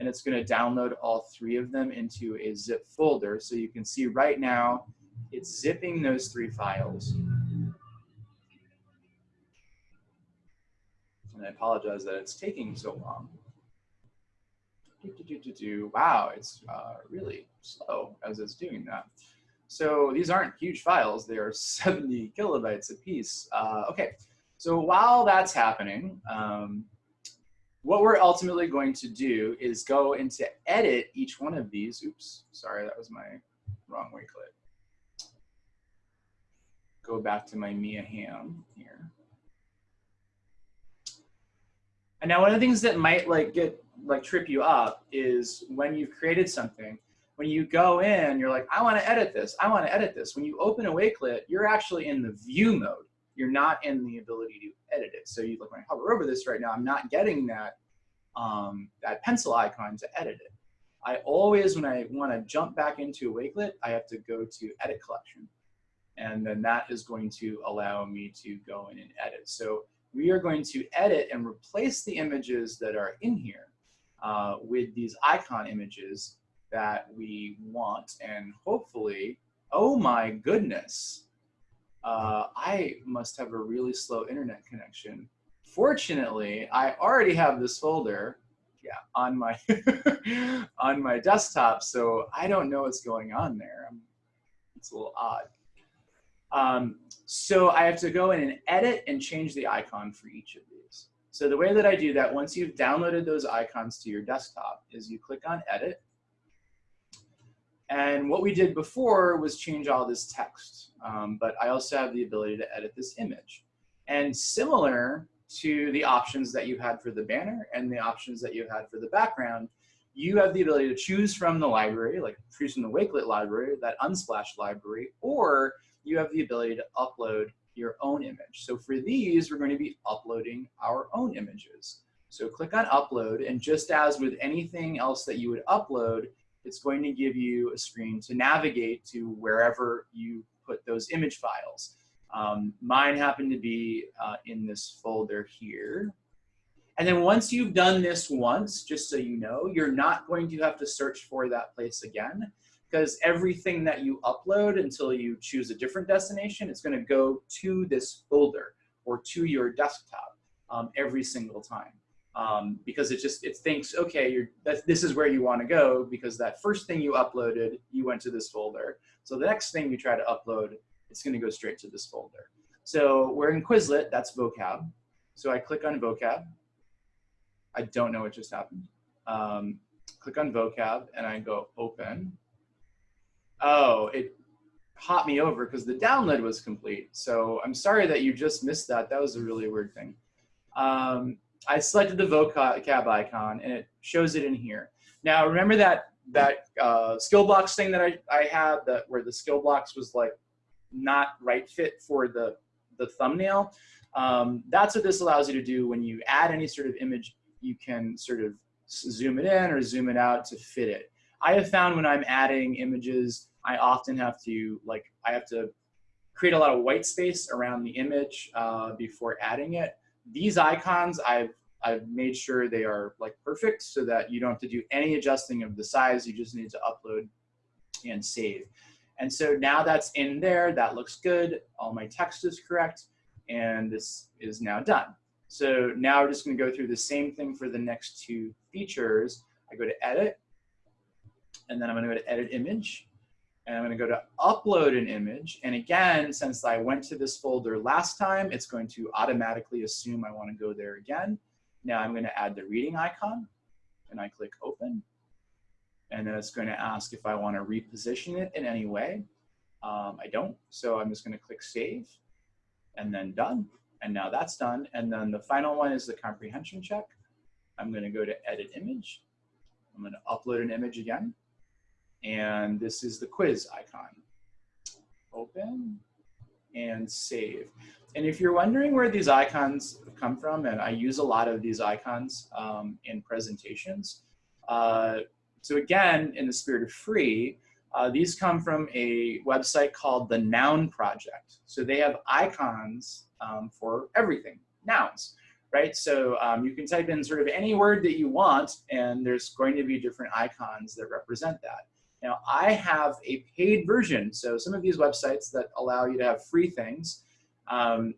And it's going to download all three of them into a zip folder. So you can see right now, it's zipping those three files. and I apologize that it's taking so long. Do, do, do, wow, it's uh, really slow as it's doing that. So these aren't huge files, they are (laughs) 70 kilobytes a piece. Uh, okay, so while that's happening, um, what we're ultimately going to do is go into edit each one of these. Oops, sorry, that was my wrong way click. Go back to my Mia Hamm here. And now one of the things that might like get like trip you up is when you've created something, when you go in, you're like, I want to edit this. I want to edit this. When you open a Wakelet, you're actually in the view mode. You're not in the ability to edit it. So you look when I hover over this right now, I'm not getting that um, that pencil icon to edit it. I always, when I want to jump back into a Wakelet, I have to go to Edit Collection. And then that is going to allow me to go in and edit. So we are going to edit and replace the images that are in here uh, with these icon images that we want. And hopefully, oh my goodness, uh, I must have a really slow internet connection. Fortunately, I already have this folder yeah, on my (laughs) on my desktop, so I don't know what's going on there. It's a little odd. Um, so I have to go in and edit and change the icon for each of these. So the way that I do that, once you've downloaded those icons to your desktop, is you click on Edit. And what we did before was change all this text, um, but I also have the ability to edit this image. And similar to the options that you had for the banner and the options that you had for the background, you have the ability to choose from the library, like choose from the Wakelet library, that Unsplash library, or you have the ability to upload your own image. So for these, we're going to be uploading our own images. So click on upload, and just as with anything else that you would upload, it's going to give you a screen to navigate to wherever you put those image files. Um, mine happen to be uh, in this folder here. And then once you've done this once, just so you know, you're not going to have to search for that place again because everything that you upload until you choose a different destination, it's gonna go to this folder or to your desktop um, every single time. Um, because it just, it thinks, okay, this is where you wanna go because that first thing you uploaded, you went to this folder. So the next thing you try to upload, it's gonna go straight to this folder. So we're in Quizlet, that's vocab. So I click on vocab. I don't know what just happened. Um, click on vocab and I go open. Oh, it hopped me over because the download was complete. So I'm sorry that you just missed that. That was a really weird thing. Um, I selected the vocab icon and it shows it in here. Now remember that that uh, skill blocks thing that I, I had that where the skill blocks was like not right fit for the, the thumbnail. Um, that's what this allows you to do when you add any sort of image, you can sort of zoom it in or zoom it out to fit it. I have found when I'm adding images, I often have to like, I have to create a lot of white space around the image uh, before adding it. These icons, I've, I've made sure they are like perfect so that you don't have to do any adjusting of the size. You just need to upload and save. And so now that's in there, that looks good. All my text is correct. And this is now done. So now we're just gonna go through the same thing for the next two features. I go to edit, and then I'm gonna go to edit image, and I'm gonna go to upload an image. And again, since I went to this folder last time, it's going to automatically assume I wanna go there again. Now I'm gonna add the reading icon, and I click open. And then it's gonna ask if I wanna reposition it in any way. Um, I don't, so I'm just gonna click save, and then done. And now that's done. And then the final one is the comprehension check. I'm gonna go to edit image. I'm gonna upload an image again. And this is the quiz icon. Open and save. And if you're wondering where these icons come from, and I use a lot of these icons um, in presentations. Uh, so again, in the spirit of free, uh, these come from a website called the Noun Project. So they have icons um, for everything, nouns, right? So um, you can type in sort of any word that you want, and there's going to be different icons that represent that. Now, I have a paid version. So some of these websites that allow you to have free things. Um,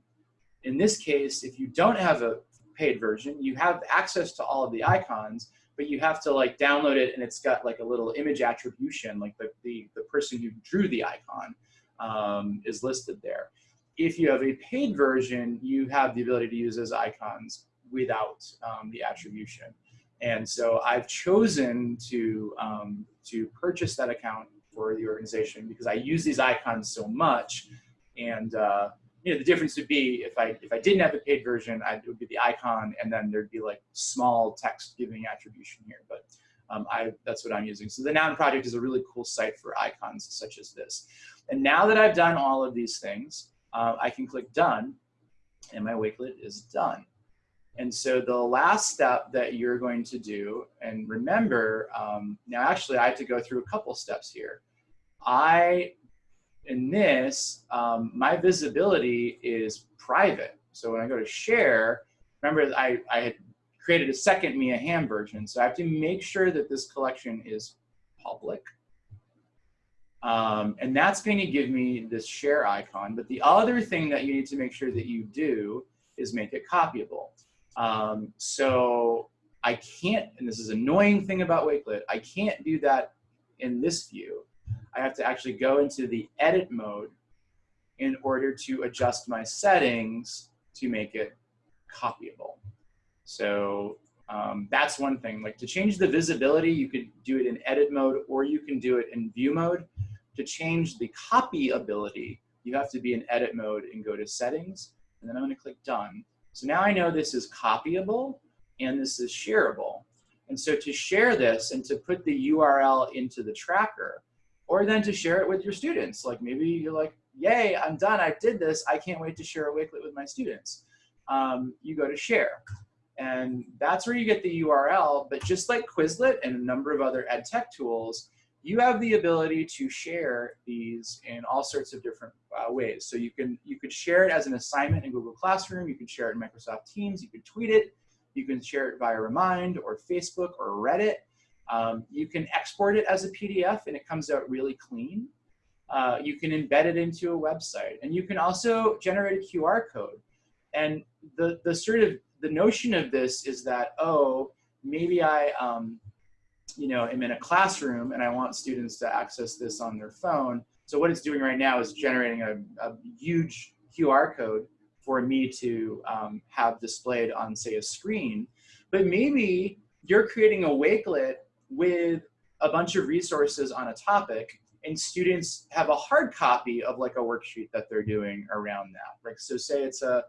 in this case, if you don't have a paid version, you have access to all of the icons, but you have to like download it and it's got like a little image attribution, like the, the, the person who drew the icon um, is listed there. If you have a paid version, you have the ability to use those icons without um, the attribution. And so I've chosen to, um, to purchase that account for the organization because I use these icons so much. And uh, you know, the difference would be if I, if I didn't have a paid version, I, it would be the icon and then there'd be like small text giving attribution here. But um, I, that's what I'm using. So the Noun Project is a really cool site for icons such as this. And now that I've done all of these things, uh, I can click done and my Wakelet is done. And so the last step that you're going to do, and remember, um, now actually I have to go through a couple steps here. I, in this, um, my visibility is private. So when I go to share, remember I, I had created a second Mia Hamm version. So I have to make sure that this collection is public. Um, and that's going to give me this share icon. But the other thing that you need to make sure that you do is make it copyable. Um, so I can't, and this is annoying thing about Wakelet, I can't do that in this view. I have to actually go into the edit mode in order to adjust my settings to make it copyable. So um, that's one thing. Like to change the visibility, you could do it in edit mode or you can do it in view mode. To change the copy ability, you have to be in edit mode and go to settings. And then I'm gonna click done. So now I know this is copyable and this is shareable. And so to share this and to put the URL into the tracker, or then to share it with your students. Like maybe you're like, yay, I'm done, I did this, I can't wait to share a Wakelet with my students. Um, you go to share. And that's where you get the URL, but just like Quizlet and a number of other ed tech tools, you have the ability to share these in all sorts of different uh, ways. So you can you could share it as an assignment in Google Classroom, you can share it in Microsoft Teams, you can tweet it, you can share it via Remind or Facebook or Reddit. Um, you can export it as a PDF and it comes out really clean. Uh, you can embed it into a website and you can also generate a QR code. And the, the sort of, the notion of this is that, oh, maybe I, um, you know, am in a classroom and I want students to access this on their phone. So what it's doing right now is generating a, a huge QR code for me to um, have displayed on, say, a screen. But maybe you're creating a Wakelet with a bunch of resources on a topic and students have a hard copy of like a worksheet that they're doing around that. Like, so say it's a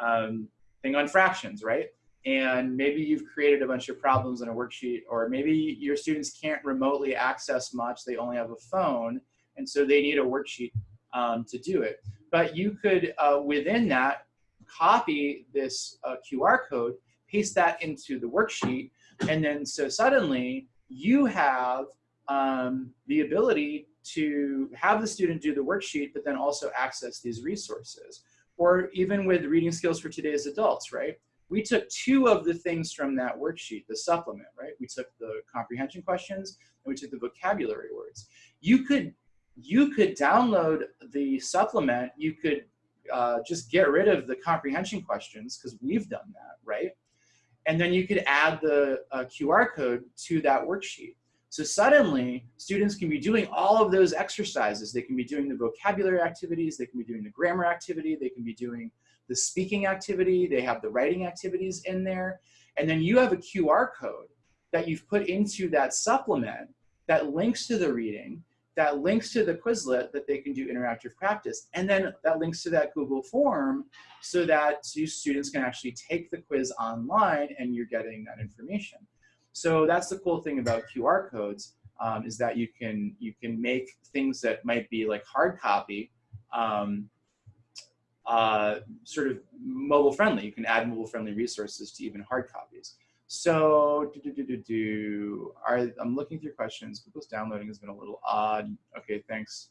um, thing on fractions, right? And maybe you've created a bunch of problems in a worksheet, or maybe your students can't remotely access much, they only have a phone, and so they need a worksheet um, to do it. But you could, uh, within that, copy this uh, QR code, paste that into the worksheet, and then so suddenly you have um, the ability to have the student do the worksheet, but then also access these resources. Or even with reading skills for today's adults, right? We took two of the things from that worksheet, the supplement, right? We took the comprehension questions and we took the vocabulary words. You could, you could download the supplement, you could uh, just get rid of the comprehension questions because we've done that, right? And then you could add the uh, QR code to that worksheet. So suddenly, students can be doing all of those exercises. They can be doing the vocabulary activities, they can be doing the grammar activity, they can be doing the speaking activity, they have the writing activities in there. And then you have a QR code that you've put into that supplement that links to the reading, that links to the Quizlet that they can do interactive practice, and then that links to that Google form so that students can actually take the quiz online and you're getting that information. So that's the cool thing about QR codes um, is that you can you can make things that might be like hard copy um, uh, sort of mobile friendly. You can add mobile friendly resources to even hard copies. So do, do, do, do. Are, I'm looking through questions. Google's downloading has been a little odd. Okay, thanks.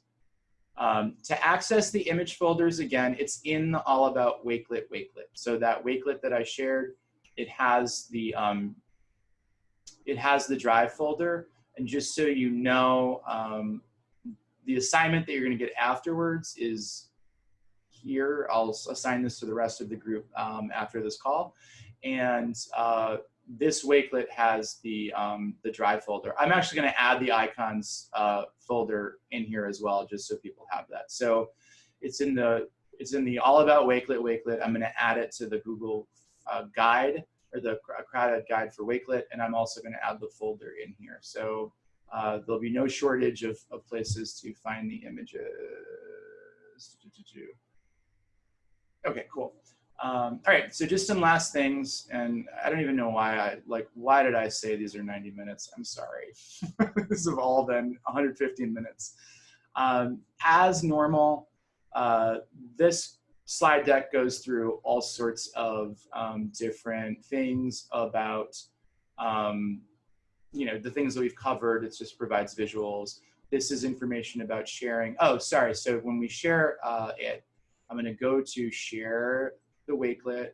Um, to access the image folders, again, it's in the All About Wakelet Wakelet. So that Wakelet that I shared, it has the um, it has the drive folder. And just so you know, um, the assignment that you're going to get afterwards is here. I'll assign this to the rest of the group um, after this call. And uh, this Wakelet has the, um, the drive folder. I'm actually going to add the icons uh, folder in here as well, just so people have that. So it's in the it's in the all about Wakelet Wakelet. I'm going to add it to the Google uh, guide or the CrowdEd guide for Wakelet, and I'm also going to add the folder in here. So uh, there'll be no shortage of, of places to find the images. Okay, cool. Um, all right, so just some last things, and I don't even know why I, like, why did I say these are 90 minutes? I'm sorry. (laughs) this have all been 115 minutes. Um, as normal, uh, this slide deck goes through all sorts of um, different things about, um, you know, the things that we've covered. It just provides visuals. This is information about sharing. Oh, sorry. So when we share uh, it, I'm going to go to share the Wakelet.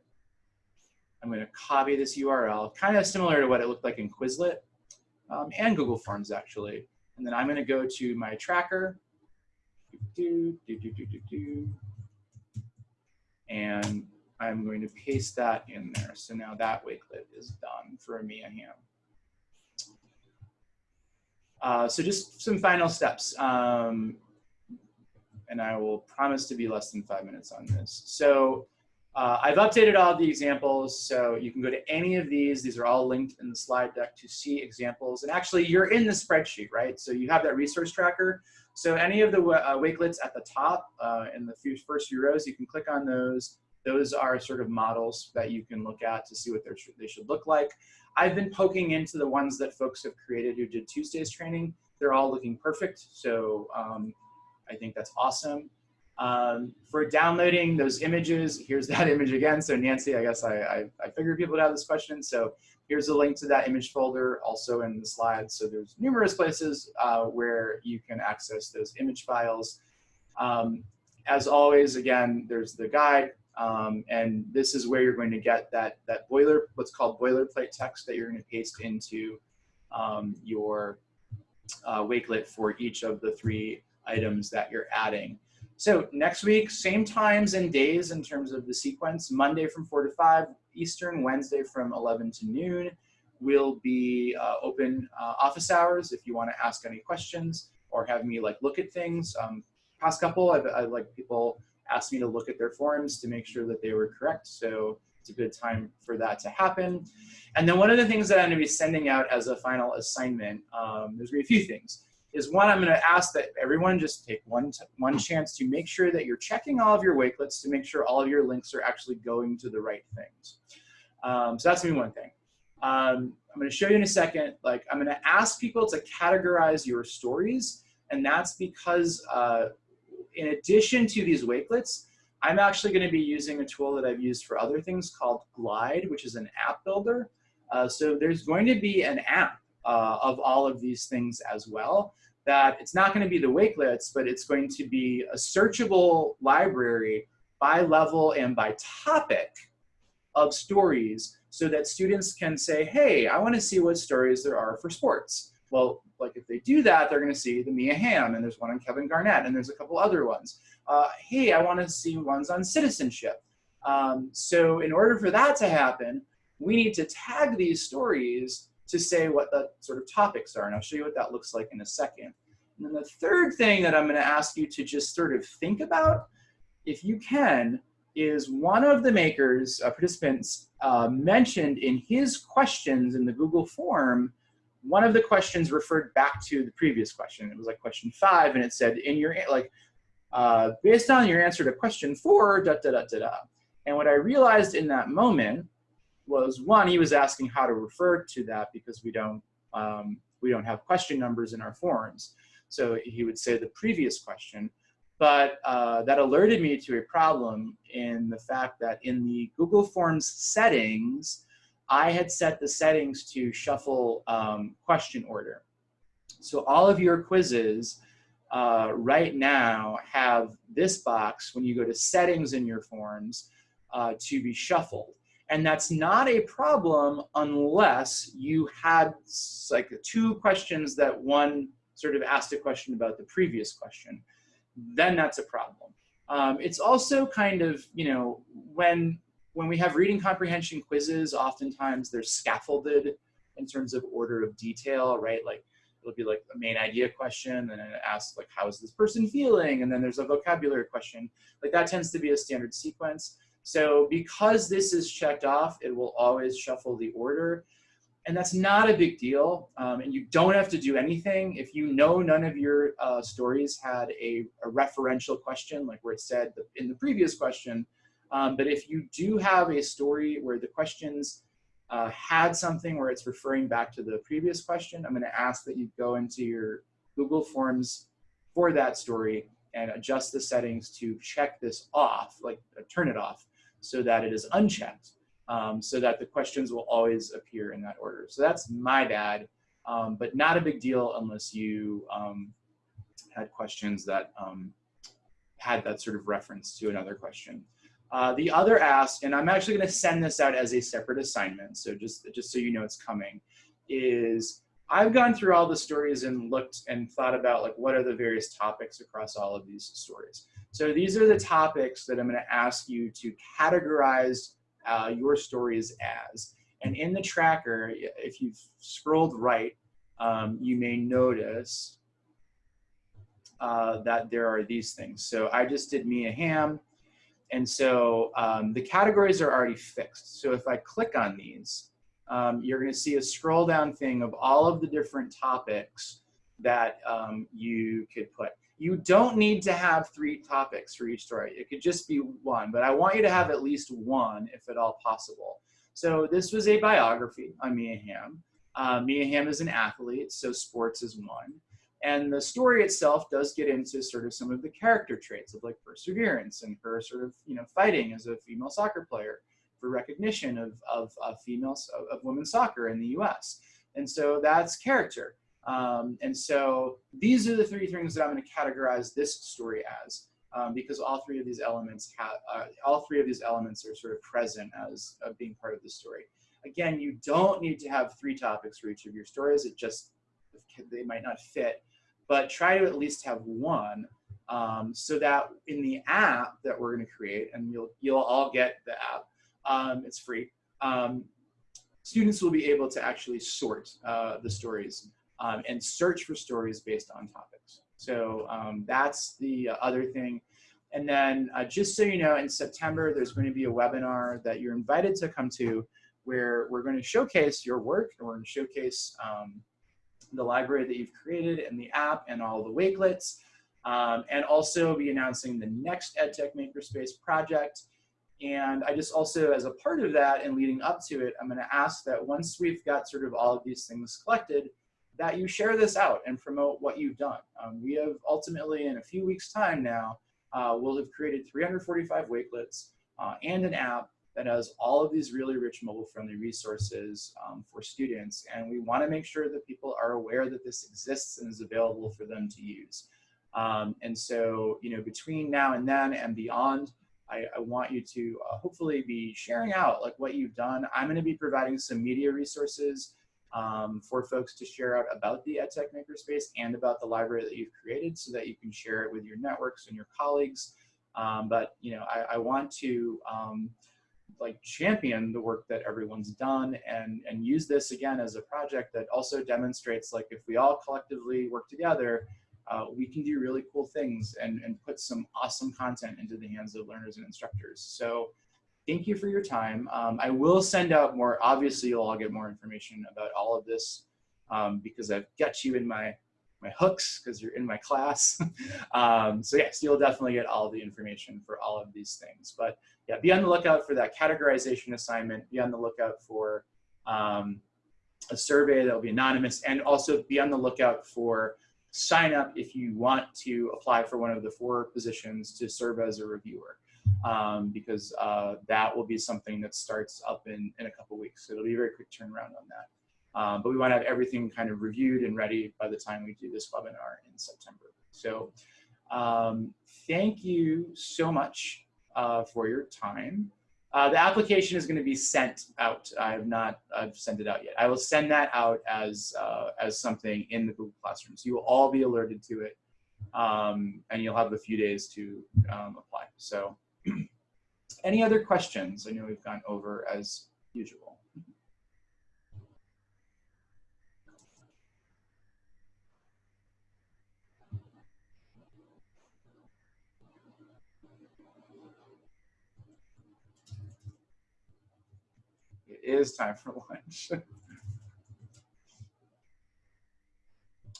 I'm going to copy this URL, kind of similar to what it looked like in Quizlet um, and Google Forms, actually. And then I'm going to go to my tracker. Do, do, do. And I'm going to paste that in there. So now that Wakelet is done for Mia Hamm. Uh, so just some final steps. Um, and I will promise to be less than five minutes on this. So Uh, I've updated all the examples, so you can go to any of these. These are all linked in the slide deck to see examples. And actually, you're in the spreadsheet, right? So you have that resource tracker. So any of the uh, Wakelets at the top uh, in the first few rows, you can click on those. Those are sort of models that you can look at to see what they should look like. I've been poking into the ones that folks have created who did Tuesday's training. They're all looking perfect, so um, I think that's awesome. Um, for downloading those images, here's (laughs) that image again. So Nancy, I guess I, I, I figured people would have this question. So here's a link to that image folder also in the slides. So there's numerous places uh, where you can access those image files. Um, as always, again, there's the guide. Um, and this is where you're going to get that, that boiler, what's called boilerplate text that you're going to paste into um, your uh, Wakelet for each of the three items that you're adding. So next week, same times and days in terms of the sequence, Monday from 4 to 5 Eastern, Wednesday from 11 to noon will be uh, open uh, office hours if you want to ask any questions or have me like look at things. Um, past couple, I've, I like people asked me to look at their forms to make sure that they were correct. So it's a good time for that to happen. And then one of the things that I'm going to be sending out as a final assignment, um, there's going to be a few things is one, I'm going to ask that everyone just take one, one chance to make sure that you're checking all of your wakelets to make sure all of your links are actually going to the right things. Um, so that's going to be one thing. Um, I'm going to show you in a second, like I'm going to ask people to categorize your stories. And that's because uh, in addition to these wakelets, I'm actually going to be using a tool that I've used for other things called Glide, which is an app builder. Uh, so there's going to be an app uh, of all of these things as well. That it's not going to be the wakelets, but it's going to be a searchable library by level and by topic of stories so that students can say, hey, I want to see what stories there are for sports. Well, like if they do that, they're going to see the Mia Hamm, and there's one on Kevin Garnett, and there's a couple other ones. Uh, hey, I want to see ones on citizenship. Um, so in order for that to happen, we need to tag these stories to say what the sort of topics are. And I'll show you what that looks like in a second. And then the third thing that I'm going to ask you to just sort of think about, if you can, is one of the makers, uh, participants, uh, mentioned in his questions in the Google form, one of the questions referred back to the previous question. It was like question five, and it said, in your, like, uh, based on your answer to question four, da, da, da, da, da. And what I realized in that moment was one, he was asking how to refer to that because we don't, um, we don't have question numbers in our forms. So he would say the previous question, but uh, that alerted me to a problem in the fact that in the Google Forms settings, I had set the settings to shuffle um, question order. So all of your quizzes uh, right now have this box when you go to settings in your forms uh, to be shuffled. And that's not a problem unless you had like two questions that one sort of asked a question about the previous question. Then that's a problem. Um, it's also kind of, you know, when, when we have reading comprehension quizzes, oftentimes they're scaffolded in terms of order of detail, right? Like it'll be like a main idea question and then it asks like, how is this person feeling? And then there's a vocabulary question. Like that tends to be a standard sequence. So because this is checked off, it will always shuffle the order. And that's not a big deal. Um, and you don't have to do anything. If you know none of your uh, stories had a, a, referential question, like where it said in the previous question, um, but if you do have a story where the questions uh, had something where it's referring back to the previous question, I'm gonna ask that you go into your Google Forms for that story and adjust the settings to check this off, like uh, turn it off so that it is unchecked, um, so that the questions will always appear in that order. So that's my bad, um, but not a big deal unless you um, had questions that um, had that sort of reference to another question. Uh, the other ask, and I'm actually going to send this out as a separate assignment, so just, just so you know it's coming, is I've gone through all the stories and looked and thought about like what are the various topics across all of these stories. So these are the topics that I'm going to ask you to categorize uh, your stories as. And in the tracker, if you've scrolled right, um, you may notice uh, that there are these things. So I just did Mia Hamm. and so um, the categories are already fixed. So if I click on these, um, you're going to see a scroll down thing of all of the different topics that um, you could put. You don't need to have three topics for each story. It could just be one, but I want you to have at least one if at all possible. So this was a biography on Mia Hamm. Uh, Mia Hamm is an athlete, so sports is one. And the story itself does get into sort of some of the character traits of like perseverance and her sort of, you know, fighting as a female soccer player for recognition of, of, of females, of, of women's soccer in the US. And so that's character. Um, and so these are the three things that I'm going to categorize this story as, um, because all three of these elements have, uh, all three of these elements are sort of present as uh, being part of the story. Again, you don't need to have three topics for each of your stories. It just, they might not fit, but try to at least have one um, so that in the app that we're going to create, and you'll, you'll all get the app, um, it's free, um, students will be able to actually sort uh, the stories um, and search for stories based on topics. So um, that's the other thing. And then uh, just so you know, in September, there's going to be a webinar that you're invited to come to where we're going to showcase your work and we're going to showcase um, the library that you've created and the app and all the Wakelets. Um, and also be announcing the next EdTech Makerspace project. And I just also, as a part of that and leading up to it, I'm going to ask that once we've got sort of all of these things collected, that you share this out and promote what you've done. Um, we have ultimately, in a few weeks' time now, uh, we'll have created 345 Wakelets uh, and an app that has all of these really rich mobile-friendly resources um, for students. And we want to make sure that people are aware that this exists and is available for them to use. Um, and so, you know, between now and then and beyond, I, I want you to uh, hopefully be sharing out like what you've done. I'm going to be providing some media resources um, for folks to share out about the EdTech Makerspace and about the library that you've created so that you can share it with your networks and your colleagues. Um, but, you know, I, I want to um, like champion the work that everyone's done and, and use this again as a project that also demonstrates like if we all collectively work together, uh, we can do really cool things and, and put some awesome content into the hands of learners and instructors. So thank you for your time. Um, I will send out more, obviously you'll all get more information about all of this um, because I've got you in my, my hooks because you're in my class. (laughs) um, so yes, you'll definitely get all the information for all of these things. But yeah, be on the lookout for that categorization assignment, be on the lookout for um, a survey that will be anonymous, and also be on the lookout for sign up if you want to apply for one of the four positions to serve as a reviewer. Um, because uh, that will be something that starts up in, in a couple weeks. So it'll be a very quick turnaround on that. Um, but we want to have everything kind of reviewed and ready by the time we do this webinar in September. So um, thank you so much uh, for your time. Uh, the application is going to be sent out. I have not I've sent it out yet. I will send that out as uh, as something in the Google Classroom. So you will all be alerted to it, um, and you'll have a few days to um, apply. So, any other questions? I know we've gone over as usual. It is time for (laughs) lunch.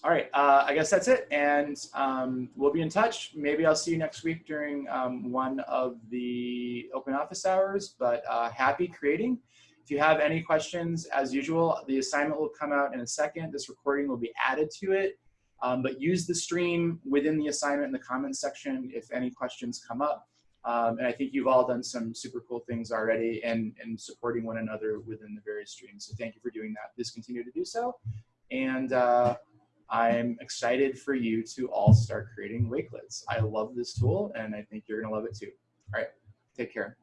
All right, uh, I guess that's it. And um, we'll be in touch. Maybe I'll see you next week during um, one of the open office hours, but uh, happy creating. If you have any questions, as usual, the assignment will come out in a second. This recording will be added to it, um, but use the stream within the assignment in the comments section if any questions come up. Um, and I think you've all done some super cool things already and, and supporting one another within the various streams. So thank you for doing that. Please continue to do so. And uh, I'm excited for you to all start creating Wakelets. I love this tool and I think you're gonna love it too. All right, take care.